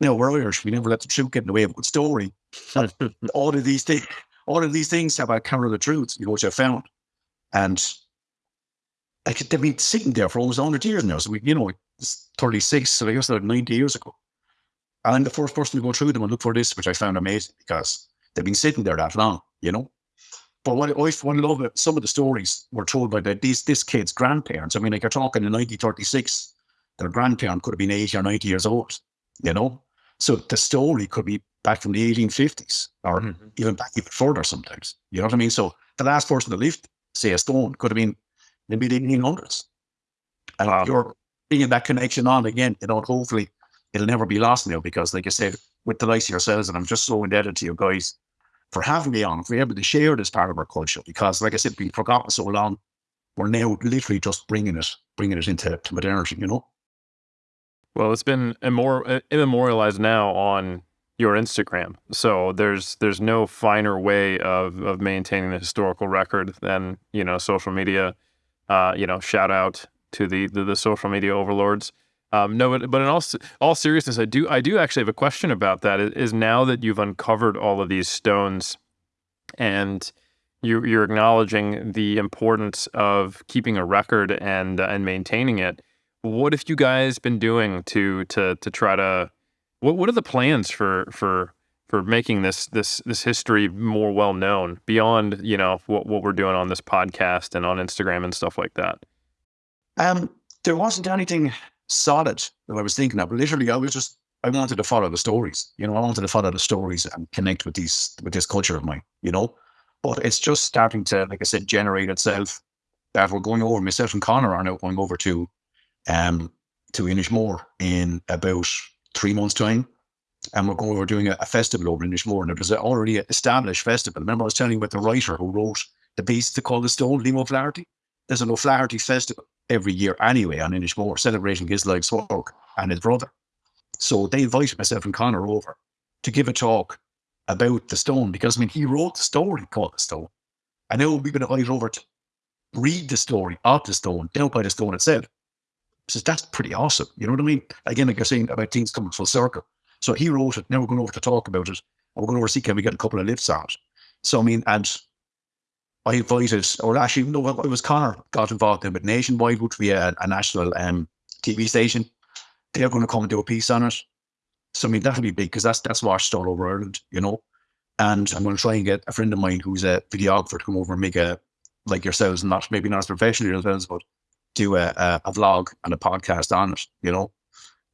Now we're Irish, we never let the truth get in the way of a good story. all of these things, all of these things have a counter the truth, you know, which I found. And like they've been sitting there for almost 100 years now. So we, you know, it's 36, so I guess like 90 years ago. And I'm the first person to go through them and look for this, which I found amazing because they've been sitting there that long, you know. But what I, what I love it, some of the stories were told by the, these this kid's grandparents. I mean, like you're talking in 1936, their grandparent could have been 80 or 90 years old, you know. So the story could be back from the 1850s or mm-hmm. even back even further sometimes. You know what I mean? So the last person to lift, say a stone, could have been maybe the 1800s. And wow. you're bringing that connection on again, you know, hopefully it'll never be lost now because, like I said, with the likes of yourselves, and I'm just so indebted to you guys for having me on, for able to share this part of our culture because, like I said, we've forgotten so long. We're now literally just bringing it, bringing it into to modernity, you know. Well, it's been immor- immemorialized now on your Instagram, so there's there's no finer way of of maintaining the historical record than you know social media. Uh, you know, shout out to the the, the social media overlords. Um, no, but, but in all all seriousness, I do I do actually have a question about that. Is now that you've uncovered all of these stones, and you, you're acknowledging the importance of keeping a record and uh, and maintaining it. What have you guys been doing to to to try to what what are the plans for for for making this this this history more well known beyond you know what what we're doing on this podcast and on Instagram and stuff like that? Um, there wasn't anything solid that I was thinking of. Literally, I was just I wanted to follow the stories. You know, I wanted to follow the stories and connect with these with this culture of mine. You know, but it's just starting to, like I said, generate itself. That we're going over. Myself and Conor are now going over to um to Inishmore in about three months' time. And we're going over doing a, a festival over in Inishmore. And it was an already established festival. Remember, I was telling you about the writer who wrote the piece to call the stone, Liam O'Flaherty? There's an O'Flaherty festival every year anyway on Inishmore, celebrating his life's work and his brother. So they invited myself and Conor over to give a talk about the stone because I mean he wrote the story called the stone. I know we've been invited over to read the story of the stone, down by the stone itself. So that's pretty awesome. You know what I mean? Again, like you're saying about things coming full circle. So he wrote it. Now we're going over to talk about it. And we're going over to see can we get a couple of lifts out. So I mean, and I invited, or actually, no, it was Conor got involved in, but Nationwide, which be a, a national um, TV station, they're going to come and do a piece on it. So I mean, that'll be big because that's that's watched all over Ireland, you know. And I'm going to try and get a friend of mine who's a videographer to come over and make a like yourselves, not maybe not as professional yourselves, but do a, a, a vlog and a podcast on it, you know,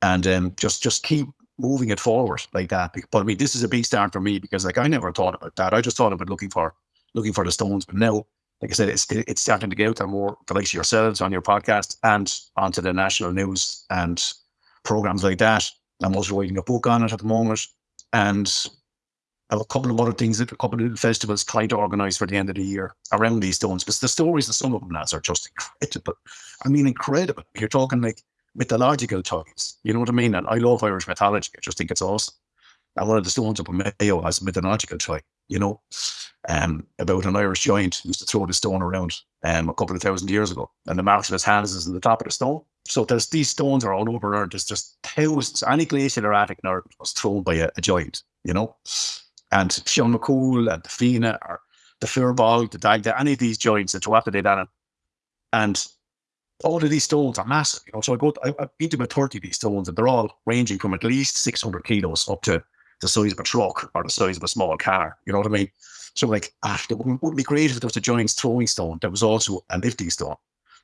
and um, just just keep moving it forward like that. But I mean, this is a big start for me because like I never thought about that. I just thought about looking for looking for the stones. But now, like I said, it's it's starting to get out there more the likes of yourselves on your podcast and onto the national news and programs like that. I'm also writing a book on it at the moment, and I have a couple of other things, that a couple of little festivals trying to organise for the end of the year around these stones. Because the stories of some of them lads are just incredible. I mean, incredible. You're talking like mythological ties. You know what I mean? And I love Irish mythology. I just think it's awesome. And one of the stones up in Mayo has a mythological tie, you know, um, about an Irish giant who used to throw the stone around um, a couple of thousand years ago. And the marks of his hands is in the top of the stone. So there's these stones are all over Ireland. There's just thousands. Any glacial or in Ireland was thrown by a, a giant, you know. And Sean McCool and the Fianna or the Fir Bolg, the Dagda, any of these giants that throw after they. And all of these stones are massive, you know. So I go, I, I've been to about 30 of these stones and they're all ranging from at least 600 kilos up to the size of a truck or the size of a small car. You know what I mean? So like, ah, it wouldn't, be great if there was a giant's throwing stone. There was also a lifting stone.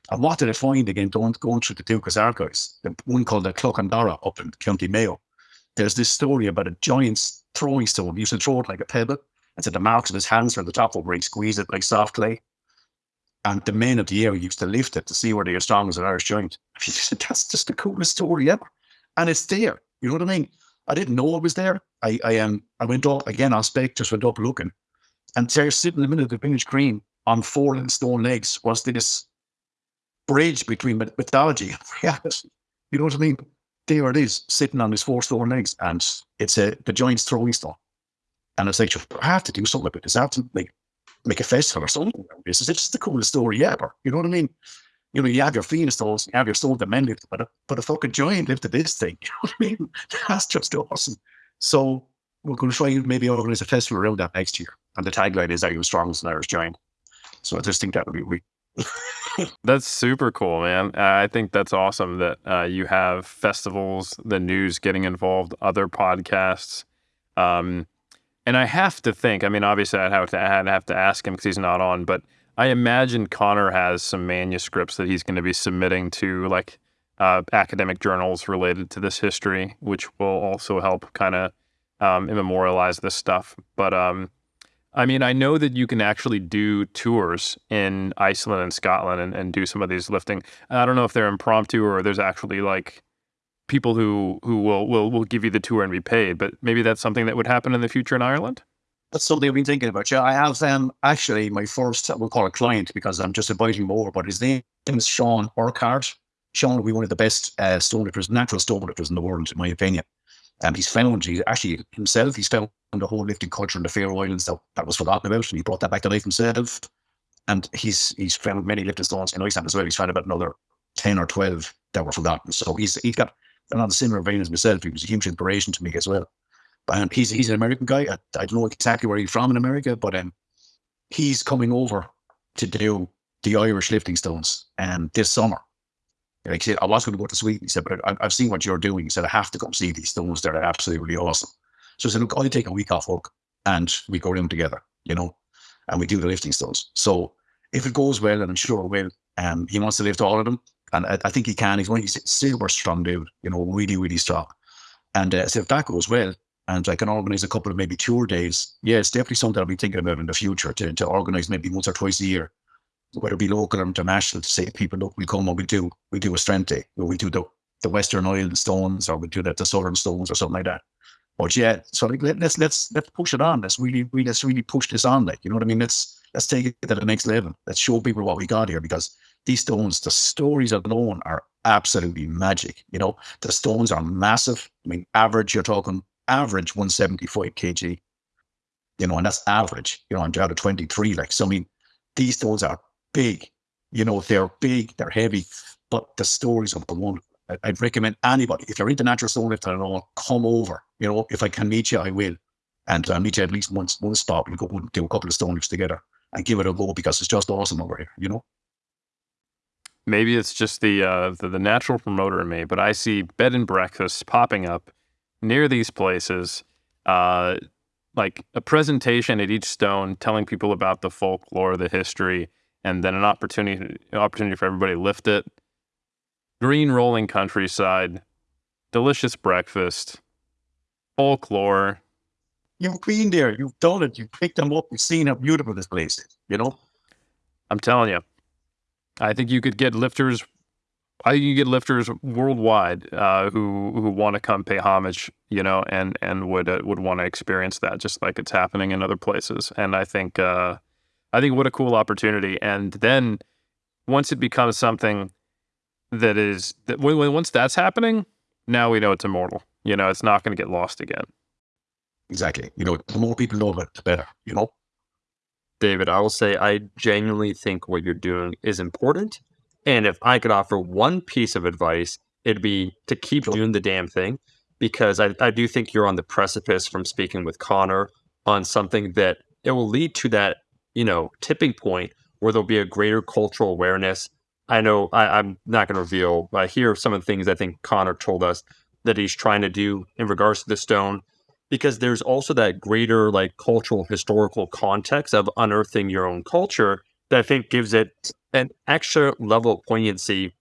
And what did I find again, going, going through the Dúchas archives? The one called the Clochandara up in County Mayo. There's this story about a giant's throwing stone. He used to throw it like a pebble. And so the marks of his hands were on the top of where he squeezed it like soft clay. And the men of the area used to lift it to see whether are strong as an Irish giant. That's just the coolest story ever. And it's there. You know what I mean? I didn't know it was there. I I um I went up again on spec, just went up looking. And there sitting in the middle of the village green on four little stone legs was this bridge between mythology and reality. You know what I mean? There it is, sitting on his four stone legs, and it's a the giant's throwing stone. And it's like, I have to do something about this. I have to like make a festival or something. This is just the coolest story ever. You know what I mean? You know, you have your Phoenix stones, you have your soul demanded, but a, but a fucking giant lifted this thing. You know what I mean? That's just awesome. So we're going to try and maybe organize a festival around that next year. And the tagline is, Are you strong as an Irish giant? So I just think that would be that's super cool, man. I think that's awesome that uh, you have festivals, the news getting involved, other podcasts. Um, and I have to think. I mean, obviously, I'd have to I'd have to ask him because he's not on. But I imagine Conor has some manuscripts that he's going to be submitting to like uh, academic journals related to this history, which will also help kind of um, immemorialize this stuff. But um, I mean, I know that you can actually do tours in Iceland and Scotland and, and do some of these lifting. I don't know if they're impromptu or there's actually like people who who will will will give you the tour and be paid. But maybe that's something that would happen in the future in Ireland. That's something I've been thinking about. Yeah, I have um actually my first we'll call it client because I'm just inviting more, but his name is Sean Urquhart. Sean will be one of the best uh, stone lifters, natural stone lifters in the world, in my opinion. And um, he's found, he's actually himself, he's found the whole lifting culture in the Faroe Islands that, that was forgotten about, and he brought that back to life himself. And he's he's found many lifting stones in Iceland as well. He's found about another 10 or 12 that were forgotten. So he's he's got another a similar vein as myself, he was a huge inspiration to me as well. And he's he's an American guy. I, I don't know exactly where he's from in America, but um, he's coming over to do the Irish lifting stones um, this summer. Like he said, I was going to go to Sweden. He said, but I, have seen what you're doing. He said, I have to come see these stones. They're absolutely awesome. So I said, look, I'll take a week off work and we go around together, you know, and we do the lifting stones. So if it goes well, and I'm sure it will, um, he wants to lift all of them and I, I, think he can. He's one he's super strong dude, you know, really, really strong. And uh, so if that goes well, and I can organize a couple of maybe tour days, yeah, it's definitely something I'll be thinking about in the future to, to organize maybe once or twice a year, whether it be local or international, to say people, look, we come and we do we do a strength day, where we do the, the Western Island stones, or we do the, the Southern stones, or something like that. But yeah, so like, let, let's let's let's push it on. Let's really, really let's really push this on. Like you know what I mean? Let's let's take it to the next level. Let's show people what we got here because these stones, the stories alone are absolutely magic. You know, the stones are massive. I mean, average, you're talking average 175 kg, you know, and that's average, you know, I'm down to 23. Like, so I mean, these stones are big, you know, they're big, they're heavy, but the stories are the one. I'd recommend anybody, if you're into natural stone lifting at all, come over. You know, if I can meet you, I will. And I'll meet you at least once, one spot. We'll go and do a couple of stone lifts together and give it a go because it's just awesome over here, you know? maybe it's just the, uh, the, the natural promoter in me, but I see bed and breakfast popping up near these places, uh, like a presentation at each stone, telling people about the folklore, the history, and then an opportunity opportunity for everybody to lift it. Green rolling countryside, delicious breakfast, folklore. You've been there, you've done it, you've picked them up, you've seen how beautiful this place is, you know? I'm telling you, I think you could get lifters. I think you get lifters worldwide uh, who who want to come pay homage, you know, and and would uh, would want to experience that, just like it's happening in other places. And I think uh, I think what a cool opportunity. And then once it becomes something that is that when, once that's happening, now we know it's immortal. You know, it's not going to get lost again. Exactly. You know, the more people know about it, the better. You know. David, I will say I genuinely think what you're doing is important. And if I could offer one piece of advice, it'd be to keep doing the damn thing because I, I do think you're on the precipice from speaking with Conor on something that it will lead to that, you know, tipping point where there'll be a greater cultural awareness. I know I, am not going to reveal, but here are some of the things I think Conor told us that he's trying to do in regards to the stone, because there's also that greater like cultural historical context of unearthing your own culture that I think gives it an extra level of poignancy,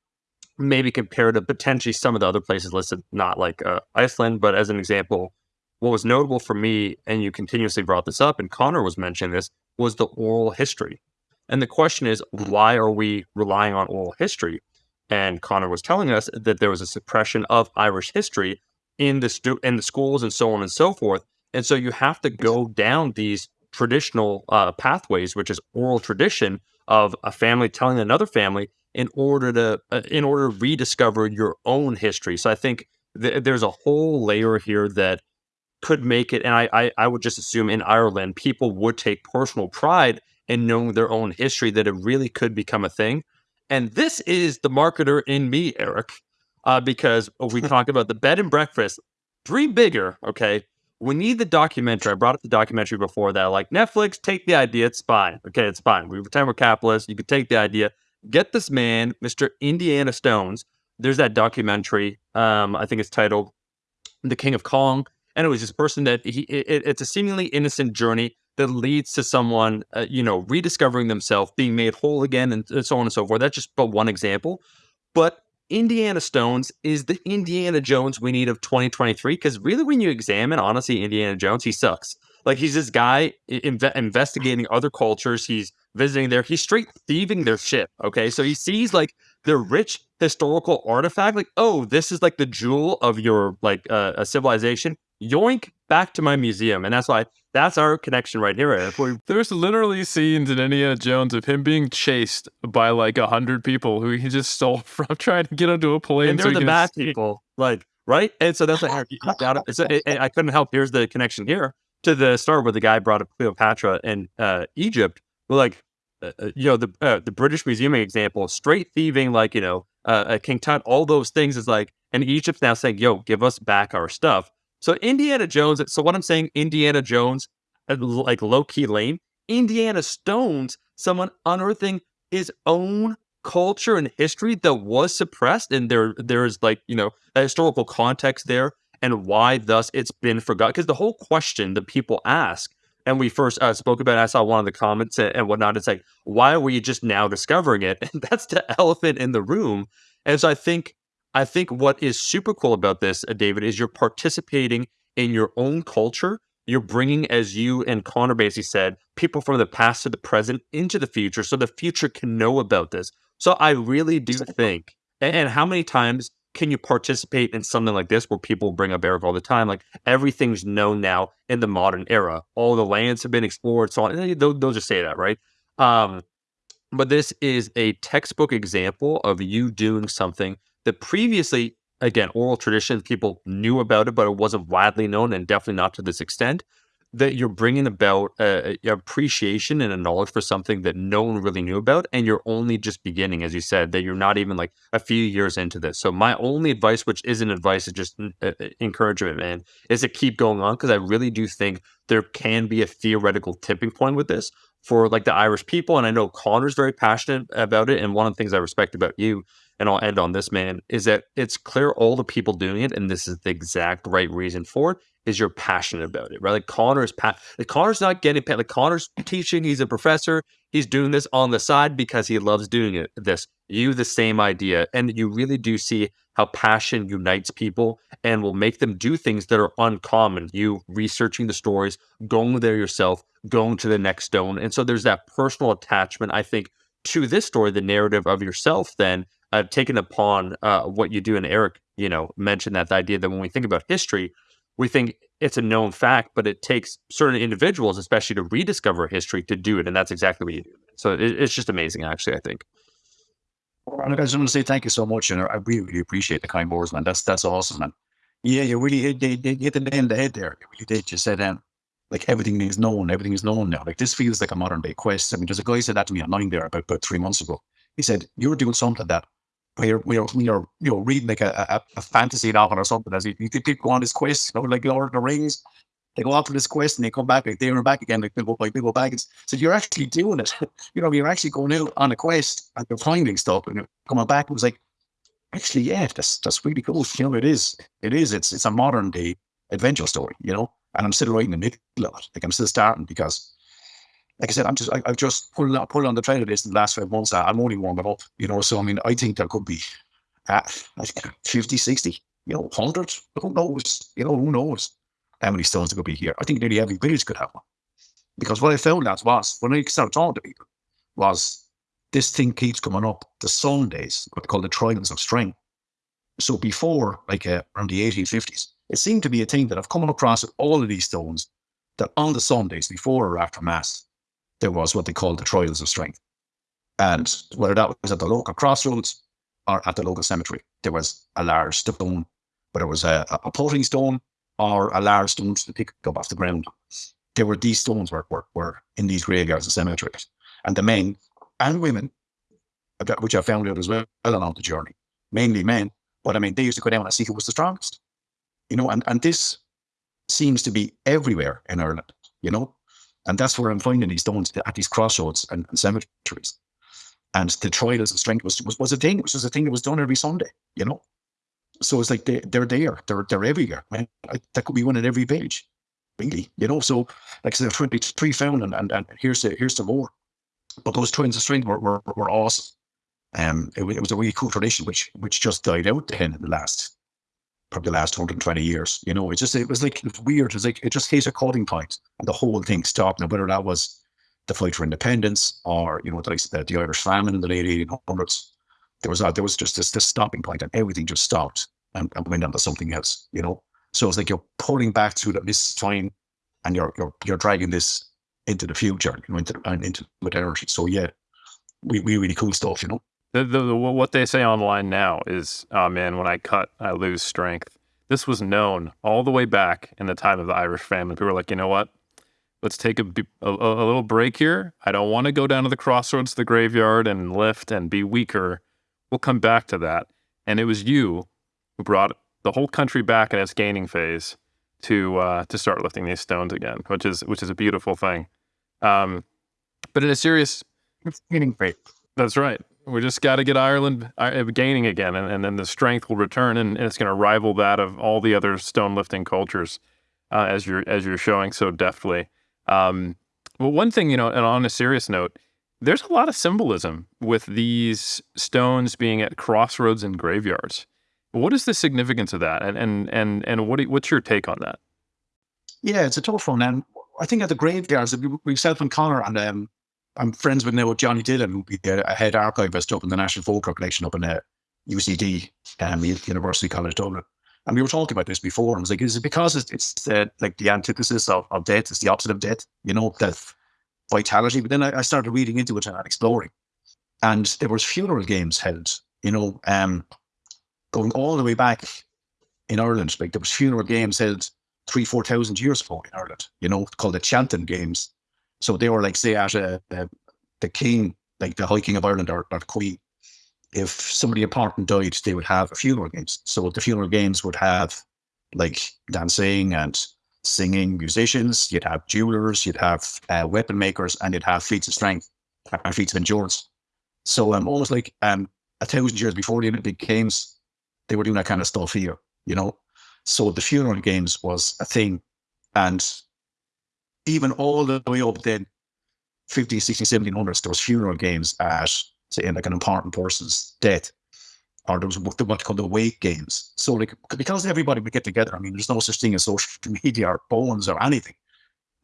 maybe compared to potentially some of the other places listed, not like uh, Iceland, but as an example, what was notable for me, and you continuously brought this up, and Conor was mentioning this, was the oral history. And the question is, why are we relying on oral history? And Conor was telling us that there was a suppression of Irish history in the stu- in the schools and so on and so forth. And so you have to go down these traditional uh, pathways, which is oral tradition of a family telling another family in order to uh, in order to rediscover your own history. So I think th- there's a whole layer here that could make it, and I, I I would just assume in Ireland people would take personal pride in knowing their own history that it really could become a thing. And this is the marketer in me, Eric, uh, because we talk about the bed and breakfast, dream bigger. Okay. We need the documentary. I brought up the documentary before that. Like Netflix, take the idea. It's fine. Okay. It's fine. We pretend we're capitalists. You can take the idea. Get this man, Mr. Indiana Stones. There's that documentary. Um, I think it's titled The King of Kong. And it was this person that he, it, it's a seemingly innocent journey that leads to someone, uh, you know, rediscovering themselves, being made whole again, and, so on and so forth. That's just but one example. But Indiana Stones is the Indiana Jones we need of 2023 because really, when you examine, honestly, Indiana Jones, he sucks. Like he's this guy inve- investigating other cultures. He's visiting there. He's straight thieving their shit. Okay, so he sees like the rich historical artifact. Like, oh, this is like the jewel of your like uh, a civilization yoink back to my museum. And that's why that's our connection right here. There's literally scenes in Indiana Jones of him being chased by like a hundred people who he just stole from trying to get onto a plane. And they're so the bad people, like right. And so that's like I couldn't help. Here's the connection here to the start where the guy brought up Cleopatra and uh, Egypt. Like uh, uh, you know the uh, the British Museum example, straight thieving, like you know uh, King Tut, all those things is like, and Egypt's now saying, "Yo, give us back our stuff." So Indiana Jones. So what I'm saying, Indiana Jones, uh, like low key lame. Indiana Stones, someone unearthing his own culture and history that was suppressed, and there there is like you know a historical context there, and why thus it's been forgotten. Because the whole question that people ask, and we first uh, spoke about, I saw one of the comments and, and whatnot. It's like, why were you just now discovering it? And that's the elephant in the room. And so I think I think what is super cool about this, uh, David, is you're participating in your own culture. You're bringing, as you and Conor basically said, people from the past to the present into the future so the future can know about this. So I really do think, and how many times can you participate in something like this where people bring up Eric all the time? Like everything's known now in the modern era. All the lands have been explored, so on. They'll, they'll just say that, right? Um, but this is a textbook example of you doing something that previously, again, oral tradition, people knew about it, but it wasn't widely known and definitely not to this extent. That you're bringing about a, a appreciation and a knowledge for something that no one really knew about, and you're only just beginning, as you said, that you're not even like a few years into this. So my only advice, which isn't advice, is just uh, uh, encouragement, man, is to keep going on because I really do think there can be a theoretical tipping point with this for like the Irish people, and I know Conor's very passionate about it. And one of the things I respect about you and I'll end on this, man, is that it's clear all the people doing it, and this is the exact right reason for it, is you're passionate about it, right? Like Conor's pa- like Conor's not getting paid. Like Conor's teaching, he's a professor, he's doing this on the side because he loves doing it. This, you the same idea. And you really do see how passion unites people and will make them do things that are uncommon. You researching the stories, going there yourself, going to the next stone. And so there's that personal attachment, I think, to this story, the narrative of yourself, then uh, taken upon uh, what you do. And Eric, you know, mentioned that the idea that when we think about history, we think it's a known fact, but it takes certain individuals, especially to rediscover history, to do it. And that's exactly what you do. So it, it's just amazing, actually, I think. I just want to say thank you so much. And I really, really appreciate the kind words, man. That's that's awesome, man. Yeah, you really hit, hit, hit the nail on the head there. You really did. You said, um, like everything is known, everything is known now. Like this feels like a modern day quest. I mean, there's a guy said that to me online there about, about three months ago. He said, You're doing something like that we are, you know, reading like a, a, a fantasy novel or something as you, you could keep go on this quest, you know, like Lord of the Rings. They go off on this quest and they come back like there and back again, like big old, like big old baggage. So you're actually doing it. you know, you're actually going out on a quest and you're finding stuff and you're coming back. It was like, actually, yeah, that's that's really cool. You know, it is. It is. It's it's a modern day adventure story, you know. And I'm still writing in the middle of it. Like I'm still starting because like I said, I'm just I, have just pulled pulled on the trailer list in the last five months. I'm only warming up, you know. So I mean, I think there could be uh, 50, 60, you know, 100. Who knows? You know, who knows how many stones there could be here? I think nearly every village could have one. Because what I found out was when I started talking to people was this thing keeps coming up. The Sundays, what they call the trials of strength. So before, like uh, around the 1850s, it seemed to be a thing that I've come across with all of these stones that on the Sundays before or after Mass, there was what they called the trials of strength. And whether that was at the local crossroads or at the local cemetery, there was a large stone, whether it was a, a potting stone or a large stone to pick up off the ground. There were these stones were, were, were in these graveyards and cemeteries. And the men and women, which I found out as well along the journey, mainly men, but I mean, they used to go down and see who was the strongest. You know, and, and this seems to be everywhere in Ireland, you know, and that's where I'm finding these stones at these crossroads and, and cemeteries. And the trials of strength was, was, was a thing. It was a thing that was done every Sunday, you know? So it's like they, they're there. They're, they're everywhere. Man. I, that could be one in every page, really, you know? So, like I said, 23 found, and, and, and here's, the, here's some more. But those twins of strength were, were, were awesome. Um, it, it was a really cool tradition, which which just died out then in the last probably the last 120 years. You know, it just it was like it was weird. It was like it just hit a cutting point, and the whole thing stopped. Now, whether that was the fight for independence or you know the, the, Irish famine in the late 1800s, there was there was just this, this stopping point, and everything just stopped and, and went on to something else. You know, so it's like you're pulling back the this time, and you're you're you're dragging this into the future, you know, into and into modernity. So yeah, we, we really cool stuff, you know. The, the, the, what they say online now is, oh man, when I cut, I lose strength. This was known all the way back in the time of the Irish famine. People were like, you know what? Let's take a, a, a little break here. I don't want to go down to the crossroads, the graveyard, and lift and be weaker. We'll come back to that. And it was you who brought the whole country back in its gaining phase to uh, to start lifting these stones again, which is which is a beautiful thing. Um, but in a serious, gaining phase. That's right. We just got to get Ireland uh, gaining again, and, and then the strength will return, and, and it's going to rival that of all the other stone lifting cultures, uh, as you're as you're showing so deftly. Um, well, one thing you know, and on a serious note, there's a lot of symbolism with these stones being at crossroads and graveyards. What is the significance of that, and and and and what what's your take on that? Yeah, it's a tough one, and I think at the graveyards, we, myself and Conor and um, I'm friends with Neil Johnny Dillon, who'll be a head archivist up in the National Folklore Collection up in uh, UCD, um, University College Dublin. And we were talking about this before. And I was like, is it because it's, it's uh, like the antithesis of, of death? It's the opposite of death, you know, death, vitality. But then I, I started reading into it and exploring. And there was funeral games held, you know, um, going all the way back in Ireland. Like there was funeral games held three, 4,000 years ago in Ireland, you know, called the Tailteann Games. So they were like, say, at a, a, the king, like the High King of Ireland or, or Queen, if somebody important died, they would have a funeral games. So the funeral games would have like dancing and singing musicians. You'd have jewelers, you'd have uh, weapon makers, and you'd have feats of strength and feats of endurance. So um, almost like um, a thousand years before the Olympic Games, they were doing that kind of stuff here, you know. So the funeral games was a thing, and even all the way up then 50, 60, 1700s, there was funeral games at, say, like an important person's death. Or there was what they call the wake games. So, like, because everybody would get together, I mean, there's no such thing as social media or phones or anything.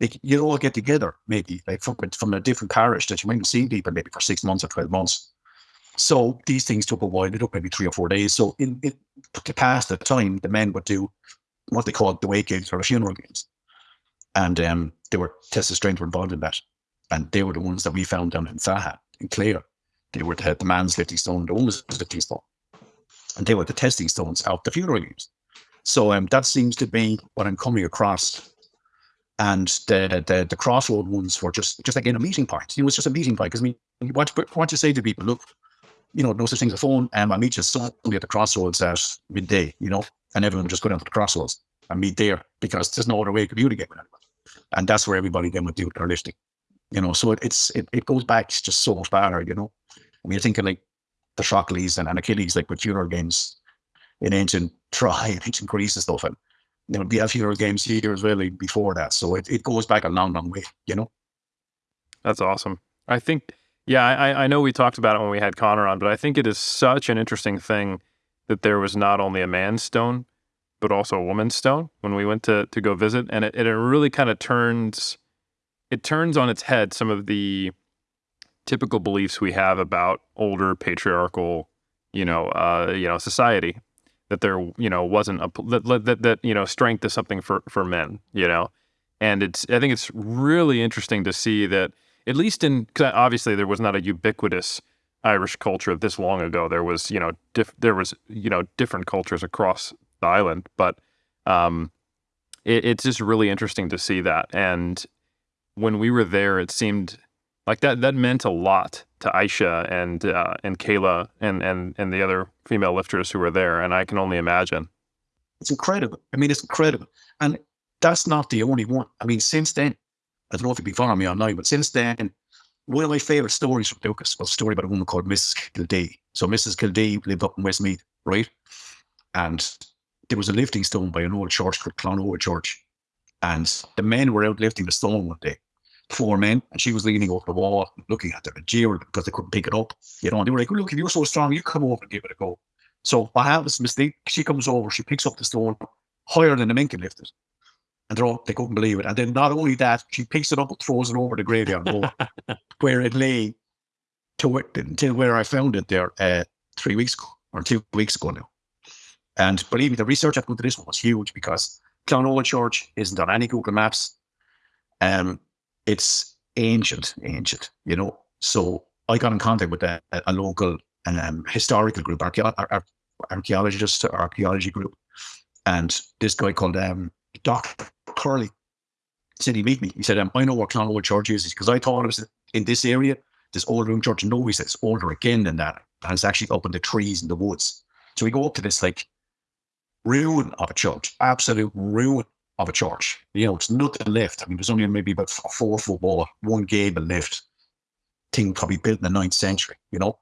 Like, you'd all get together, maybe, like, from, from a different parish that you mightn't see people maybe for six months or 12 months. So, these things took a while. They took maybe three or four days. So, in, in to pass the time, the men would do what they called the wake games or the funeral games. And um, they were tested strength were involved in that. And they were the ones that we found down in Saha, in Clare. They were the, the man's lifting stone, the woman's lifting stone. And they were the testing stones of the funeral games. So um, that seems to be what I'm coming across. And the, the the crossroad ones were just just like in a meeting point. It was just a meeting point. Because I mean, what, what you say to people, look, you know, no such thing as a phone. Um, I meet you Sunday at the crossroads at midday, you know, and everyone just go down to the crossroads and meet there because there's no other way to communicate with anyone. And that's where everybody then would do their lifting. You know, so it, it's it, it goes back just so far, you know. I mean, you're thinking like the Shockley's and, and Achilles, like with funeral games in ancient Troy and ancient Greece and stuff. And there would be a funeral games here as well like, before that. So it, it goes back a long, long way, you know. That's awesome. I think, yeah, I, I know we talked about it when we had Conor on, but I think it is such an interesting thing that there was not only a man's stone, but also a woman's stone when we went to to go visit, and it, it really kind of turns it turns on its head some of the typical beliefs we have about older patriarchal, you know, uh, you know, society that there, you know, wasn't a that, that that you know strength is something for for men, you know, and it's I think it's really interesting to see that at least in cause obviously there was not a ubiquitous Irish culture this long ago. There was you know diff, there was you know different cultures across the island, but um, it, it's just really interesting to see that. And when we were there, it seemed like that that meant a lot to Aisha and uh, and Kayla and and and the other female lifters who were there. And I can only imagine. It's incredible. I mean, it's incredible. And that's not the only one. I mean, since then, I don't know if you'd be following me or not, but since then, one of my favourite stories from Dúchas was a story about a woman called Mrs. Kildee. So Mrs. Kildee lived up in Westmeath, right? And there was a lifting stone by an old church called Clonoa Church. And the men were out lifting the stone one day, four men, and she was leaning over the wall, looking at them and jeering because they couldn't pick it up. You know, and they were like, look, if you're so strong, you come over and give it a go. So what happens, Miss she comes over, she picks up the stone higher than the men can lift it. And they're all, they couldn't believe it. And then not only that, she picks it up and throws it over the graveyard wall where it lay to it, until where I found it there uh, three weeks ago or two weeks ago now. And believe me, the research I put into this one was huge because Clonoa Church isn't on any Google Maps. Um, it's ancient, ancient, you know. So I got in contact with a, a local um, historical group, archaeologist, archaeology group, and this guy called um, Doc Curley said he meet me. He said, um, "I know what Clonoa Church is because I thought it was in this area, this old room church. No, he said it's older again than that, and it's actually up in the trees in the woods. So we go up to this like ruin of a church, absolute ruin of a church. You know, it's nothing left. I mean, there's only maybe about four foot wall, one gable left. Thing probably built in the ninth century, you know?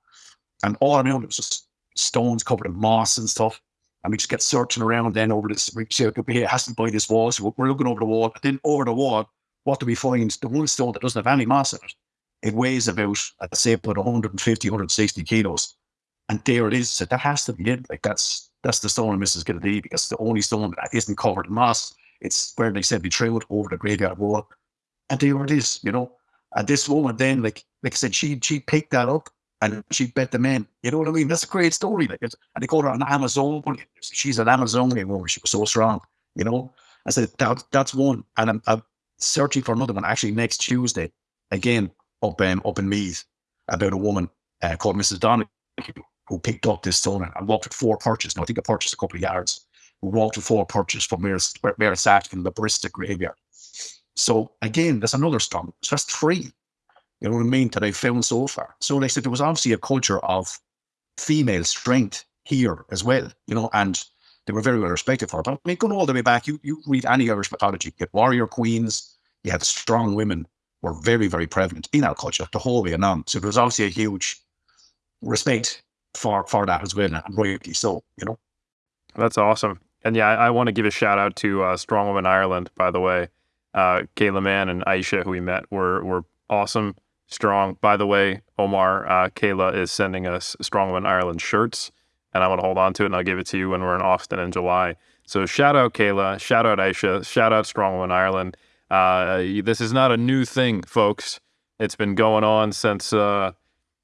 And all around it was just stones covered in moss and stuff. And we just get searching around then over this. We say, okay, it has to by this wall. So we're looking over the wall. And then over the wall, what do we find? The one stone that doesn't have any mass in it. It weighs about, I'd say, about 150, 160 kilos. And there it is. So that has to be it. Like that's that's the stone of Mrs. Kennedy because the only stone that isn't covered in moss. It's where they said we threw it over the graveyard wall. And there it is, you know. And this woman then, like like I said, she she picked that up and she bet the men. You know what I mean? That's a great story. Like and they called her an Amazon. She's an Amazonian woman. She was so strong, you know. I said that that's one. And I'm, I'm searching for another one actually next Tuesday, again up um, up in Meath, about a woman uh, called Mrs. Donahue who picked up this stone and walked four perches. Now, I think I purchased a couple of yards. Who walked four perches from where, where it's sat in the Barista graveyard. So again, there's another stone. So that's three. You know what I mean? That I found so far. So they said there was obviously a culture of female strength here as well, you know, and they were very well respected for it. But I mean, going all the way back, you, you read any Irish mythology, you had warrior queens, you had strong women were very, very prevalent in our culture the whole way along. So there was obviously a huge respect for for that as well. So you know, that's awesome. And yeah, I, I want to give a shout out to uh, Strong Woman Ireland. By the way, uh, Kayla Mann and Aisha, who we met, were were awesome, strong. By the way, Omar, uh, Kayla is sending us Strong Woman Ireland shirts, and I'm gonna hold on to it, and I'll give it to you when we're in Austin in July. So shout out Kayla, shout out Aisha, shout out Strong Woman Ireland. Uh, this is not a new thing, folks. It's been going on since uh,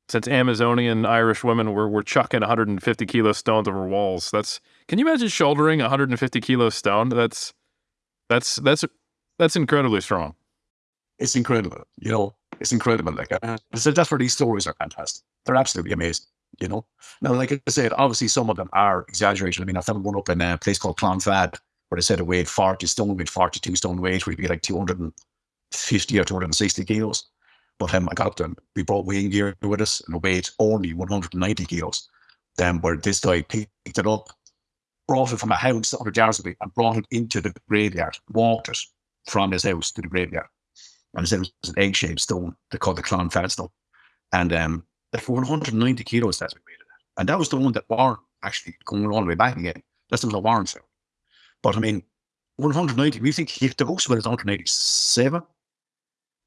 since Amazonian Irish women were, were chucking 150 kilo stones over walls. That's can you imagine shouldering 150 kilo stone? That's that's that's that's incredibly strong. It's incredible, you know. It's incredible. Like uh, that's where these stories are fantastic. They're absolutely amazing. You know. Now, like I said, obviously some of them are exaggerated. I mean, I found one up in a place called Clonfad where they said it weighed 40 stone, weighed 42 stone weight, where you'd be like 250 or 260 kilos. But um, I got them. We brought weighing gear with us and weighed only 190 kilos. Then where this guy picked it up brought it from a house under Jarvisby and brought it into the graveyard, walked it from his house to the graveyard. And it was an egg-shaped stone. They called the Clonfad stone. And um, for 190 kilos, that's what we made it. And that was the one that Warren actually going all the way back again. That's the one Warren found. But I mean, 190, we think he, the one is 187.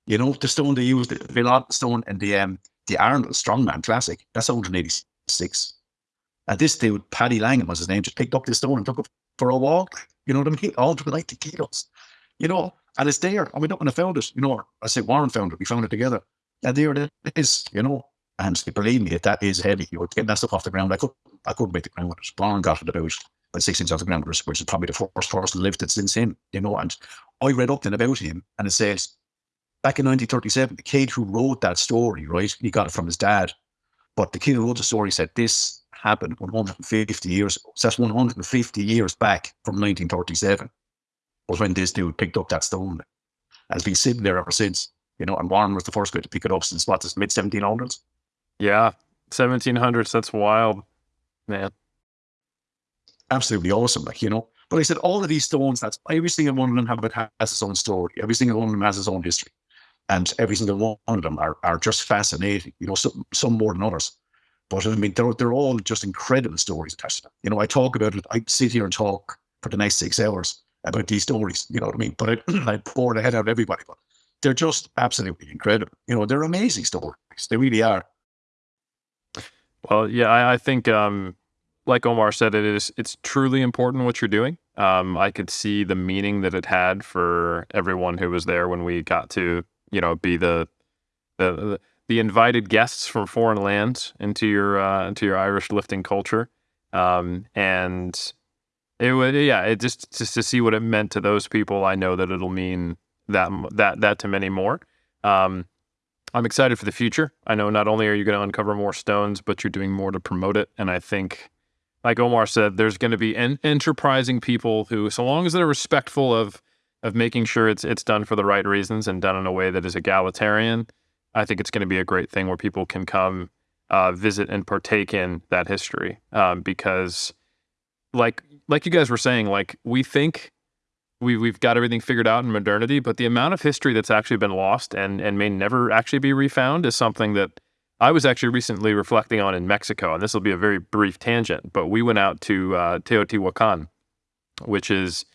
You know, the stone they used, the Villot stone and the um, the Arnold Strongman Classic, that's 186. And this dude, Paddy Langham was his name, just picked up this stone and took it for a walk. You know what I mean? All to 90 kilos. You know, and it's there. And we don't want to found it. You know, I say Warren found it. We found it together. And there it is, you know. And believe me, that is heavy. You would getting that stuff off the ground. I could I couldn't make the ground with it. Warren got it about about six inches off the ground, which is probably the first person lifted since him, you know. And I read up then about him and it says back in 1937, the kid who wrote that story, right, he got it from his dad. But the kid who wrote the story said this happened 150 years ago. So that's 150 years back from 1937 was when this dude picked up that stone. And it's been sitting there ever since, you know, and Warren was the first guy to pick it up since what, the mid 1700s? Yeah, 1700s. That's wild, man. Absolutely awesome, like, you know. But I said, all of these stones, that's every single one of them have, has its own story. Every single one of them has its own history and every single one of them are, are just fascinating, you know, some, some more than others. But I mean, they're, they're all just incredible stories attached. You know, I talk about it, I sit here and talk for the next six hours about these stories, you know what I mean? But I, I pour the head out of everybody, but they're just absolutely incredible. You know, they're amazing stories. They really are. Well, yeah, I, I think, um, like Omar said, it is, it's truly important what you're doing. Um, I could see the meaning that it had for everyone who was there when we got to you know, be the the the invited guests from foreign lands into your uh, into your Irish lifting culture, um, and it would yeah, it just just to see what it meant to those people. I know that it'll mean that that that to many more. Um, I'm excited for the future. I know not only are you going to uncover more stones, but you're doing more to promote it. And I think, like Omar said, there's going to be en- enterprising people who, so long as they're respectful of of making sure it's it's done for the right reasons and done in a way that is egalitarian, I think it's going to be a great thing where people can come uh, visit and partake in that history. Um, because, like like you guys were saying, like we think we we've got everything figured out in modernity, but the amount of history that's actually been lost and and may never actually be refound is something that I was actually recently reflecting on in Mexico. And this will be a very brief tangent, but we went out to uh, Teotihuacan, which is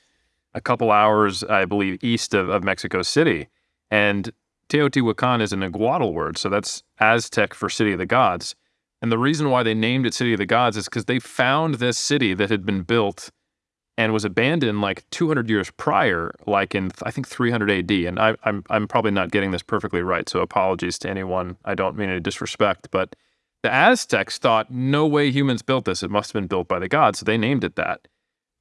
a couple hours, I believe, east of, of Mexico City. And Teotihuacan is an Nahuatl word, so that's Aztec for City of the Gods. And the reason why they named it City of the Gods is because they found this city that had been built and was abandoned like 200 years prior, like in I think 300 AD. And I, I'm, I'm probably not getting this perfectly right, so apologies to anyone. I don't mean any disrespect, but the Aztecs thought no way humans built this. It must have been built by the gods, so they named it that.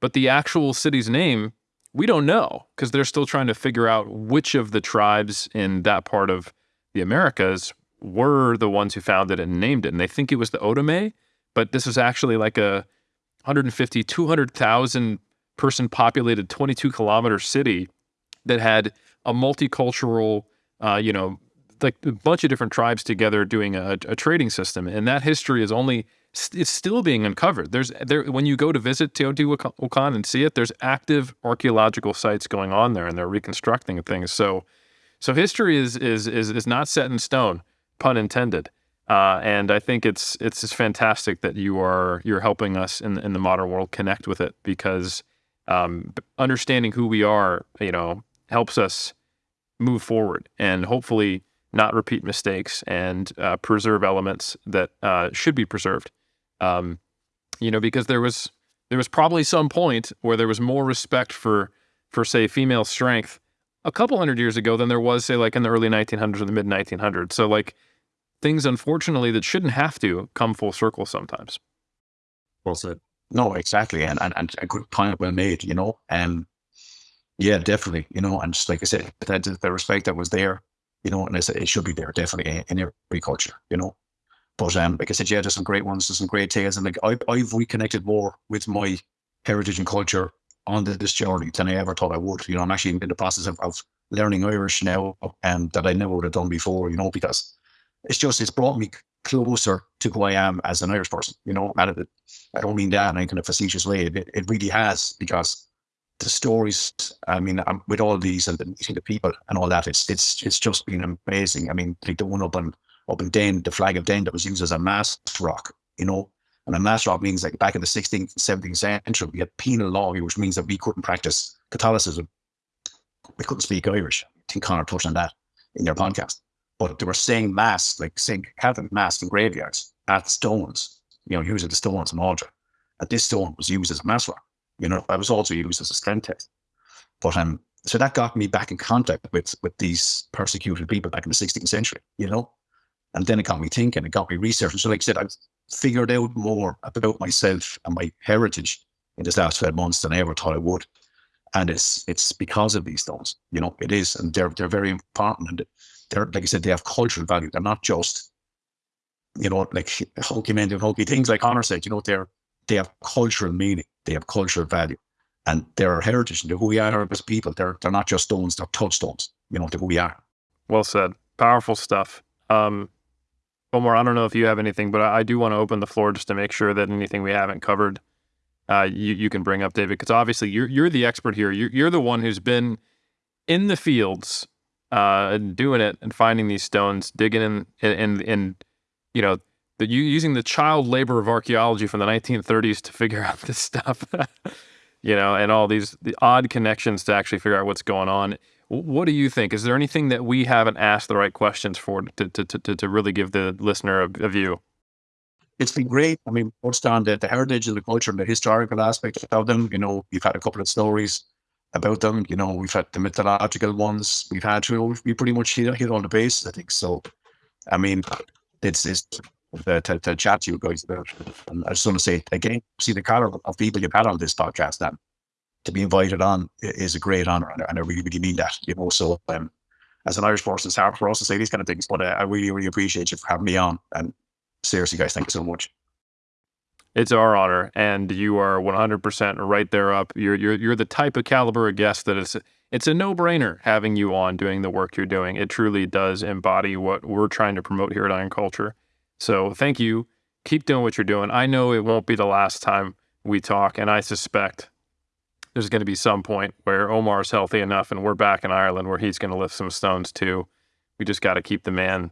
But the actual city's name we don't know because they're still trying to figure out which of the tribes in that part of the Americas were the ones who found it and named it. And they think it was the Otomé, but this is actually like a 150, 200,000 person populated 22 kilometer city that had a multicultural, uh, you know, like a bunch of different tribes together doing a, a trading system. And that history is only it's still being uncovered. There's there when you go to visit Teotihuacan and see it, there's active archaeological sites going on there, and they're reconstructing things. So, so history is is is is not set in stone, pun intended. Uh, and I think it's it's just fantastic that you are you're helping us in in the modern world connect with it because um, understanding who we are, you know, helps us move forward and hopefully not repeat mistakes and uh, preserve elements that uh, should be preserved. Um, you know, because there was there was probably some point where there was more respect for for say female strength a couple hundred years ago than there was say like in the early 1900s or the mid 1900s. So like things unfortunately that shouldn't have to come full circle sometimes. Well said. No, exactly, and and, and a good point well made. You know, and yeah, definitely. You know, and just like I said, the, the respect that was there, you know, and I said it should be there definitely in every culture. You know, but um, like I said, yeah, there's some great ones, there's some great tales, and like I, I've reconnected more with my heritage and culture on the, this journey than I ever thought I would. You know, I'm actually in the process of, of learning Irish now, um, that I never would have done before. You know, because it's just it's brought me closer to who I am as an Irish person. You know, and it, I don't mean that in any kind of facetious way. It, it really has because the stories. I mean, um, with all these and the meeting the people and all that, it's it's it's just been amazing. I mean, like the one up in up in Den, the flag of Den that was used as a mass rock. You know, and a mass rock means like back in the 16th, 17th century, we had penal law, which means that we couldn't practice Catholicism. We couldn't speak Irish. I think Conor touched on that in your podcast. But they were saying mass, like saying Catholic mass in graveyards at stones, you know, using the stones and altar. And this stone was used as a mass rock. You know, that was also used as a strength test. But um, so that got me back in contact with with these persecuted people back in the 16th century, you know. And then it got me thinking, it got me researching. So, like I said, I've figured out more about myself and my heritage in this last 12 months than I ever thought I would. And it's it's because of these stones, you know, it is. And they're they're very important. And they're like I said, they have cultural value. They're not just, you know, like hokey men doing hokey things like Conor said, you know, they're they have cultural meaning, they have cultural value. And they're our heritage and who we are as people. They're they're not just stones, they're touchstones, you know, to who we are. Well said. Powerful stuff. Um, Omar, I don't know if you have anything, but I, I do want to open the floor just to make sure that anything we haven't covered, uh, you you can bring up, David, because obviously you're you're the expert here. You're you're the one who's been in the fields, uh, doing it and finding these stones, digging in and and you know the using the child labor of archaeology from the 1930s to figure out this stuff, you know, and all these the odd connections to actually figure out what's going on. What do you think? Is there anything that we haven't asked the right questions for to to to, to really give the listener a, a view? It's been great. I mean, touched on the, the heritage and the culture and the historical aspect of them. You know, we've had a couple of stories about them. You know, we've had the mythological ones. We've had, you know, we pretty much hit, hit on the base, I think. So, I mean, it's, it's to, to, to chat to you guys about. And I just want to say again, see the caliber of people you've had on this podcast, then to be invited on is a great honor, and, I really, really mean that. You know, so um, as an Irish person, it's hard for us to say these kind of things, but uh, I really, really appreciate you for having me on. And seriously, guys, thank you so much. It's our honor, and you are 100% right there up. You're you're you're the type of caliber of guest that it's it's a no-brainer having you on doing the work you're doing. It truly does embody what we're trying to promote here at Iron Culture. So thank you. Keep doing what you're doing. I know it won't be the last time we talk, and I suspect there's going to be some point where Omar's healthy enough and we're back in Ireland where he's going to lift some stones too. We just got to keep the man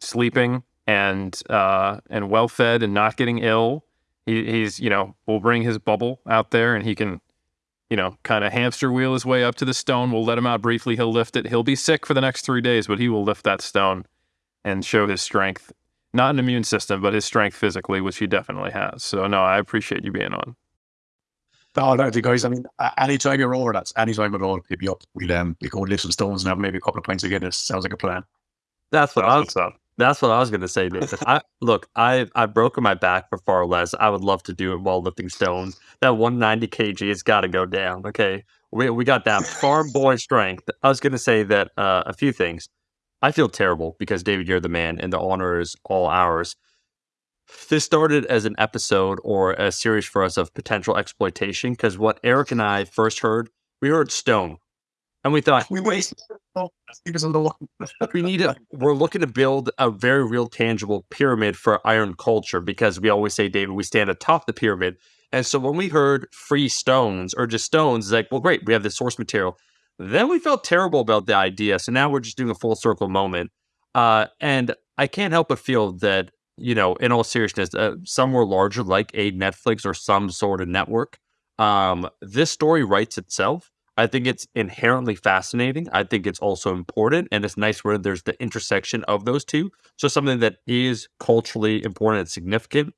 sleeping and uh, and well fed and not getting ill. He, he's you know we'll bring his bubble out there and he can you know kind of hamster wheel his way up to the stone. We'll let him out briefly. He'll lift it. He'll be sick for the next three days, but he will lift that stone and show his strength. Not an immune system, but his strength physically, which he definitely has. So no, I appreciate you being on. No, no, guys. I mean, anytime you're over, that, anytime at all. Hit me up. We'll um, we go lift some stones and have maybe a couple of pints of Guinness. Sounds like a plan. That's what I was. That's what I was going to say, David. I look, I I've broken my back for far less. I would love to do it while lifting stones. That 190 kg has got to go down. Okay, we we got that farm boy strength. I was going to say that uh, a few things. I feel terrible because David, you're the man, and the honor is all ours. This started as an episode or a series for us of potential exploitation because what Eric and I first heard, we heard stone. And we thought we wasted. we need to. We're looking to build a very real, tangible pyramid for iron culture because we always say, David, we stand atop the pyramid. And so when we heard free stones or just stones, it's like, well, great, we have the source material. Then we felt terrible about the idea. So now we're just doing a full circle moment. Uh, and I can't help but feel that you know, in all seriousness, uh, some were larger, like a Netflix or some sort of network. Um, this story writes itself. I think it's inherently fascinating. I think it's also important, and it's nice where there's the intersection of those two. So something that is culturally important and significant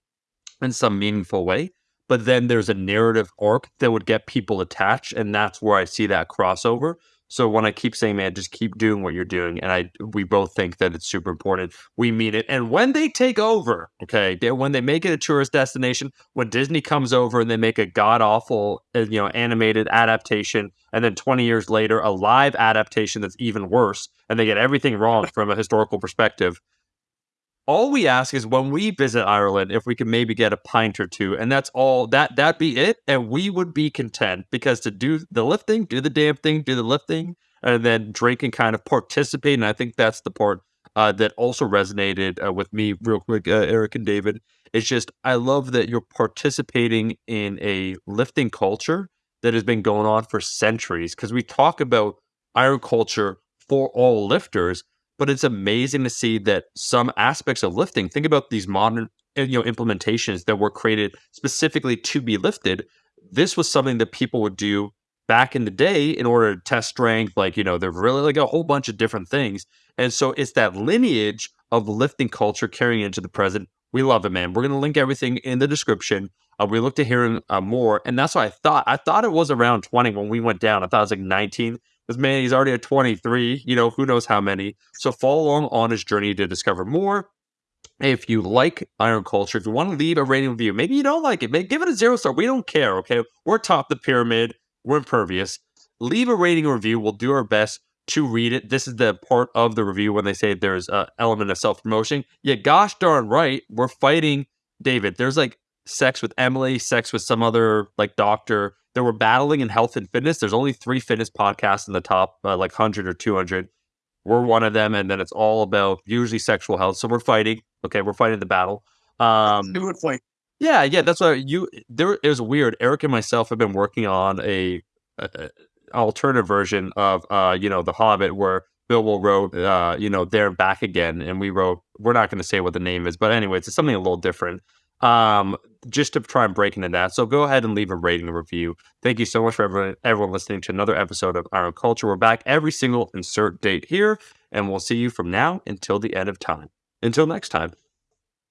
in some meaningful way. But then there's a narrative arc that would get people attached, and that's where I see that crossover. So when I keep saying, man, just keep doing what you're doing, and I we both think that it's super important. We mean it. And when they take over, okay, they, when they make it a tourist destination, when Disney comes over and they make a god awful, uh, you know, animated adaptation, and then 20 years later, a live adaptation that's even worse, and they get everything wrong from a historical perspective, all we ask is when we visit Ireland, if we can maybe get a pint or two, and that's all. That that be it, and we would be content because to do the lifting, do the damn thing, do the lifting, and then drink and kind of participate. And I think that's the part uh, that also resonated uh, with me real quick, uh, Eric and David. It's just I love that you're participating in a lifting culture that has been going on for centuries. Because we talk about iron culture for all lifters, but it's amazing to see that some aspects of lifting. Think about these modern uh, you know implementations that were created specifically to be lifted. This was something that people would do back in the day in order to test strength. Like you know, there's really like a whole bunch of different things, and so it's that lineage of lifting culture carrying into the present. We love it, man. We're gonna link everything in the description. Uh, we look to hearing uh, more, and that's what I thought. I thought it was around 20 when we went down. I thought it was like 19. Because man, he's already at 23. You know, who knows how many. So follow along on his journey to discover more. If you like Iron Culture, if you want to leave a rating review, maybe you don't like it, maybe give it a zero star. We don't care. Okay, we're top the pyramid. We're impervious. Leave a rating review. We'll do our best to read it. This is the part of the review when they say there's an element of self promotion. Yeah, gosh darn right, we're fighting David. There's like sex with Emily, sex with some other like doctor. That we're battling in health and fitness. There's only three fitness podcasts in the top uh, like 100 or 200. We're one of them, and then it's all about usually sexual health. So we're fighting. Okay, we're fighting the battle. Um, Do it fight. yeah, yeah, that's what you. There, it was weird. Eric and myself have been working on a, a, alternative version of, uh, you know, The Hobbit, where Bilbo wrote, uh, you know, there and back again, and we wrote. We're not going to say what the name is, but anyways, it's something a little different. Um, just to try and break into that. So go ahead and leave a rating and review. Thank you so much for everyone, everyone listening to another episode of Iron Culture. We're back every single insert date here, and we'll see you from now until the end of time. Until next time.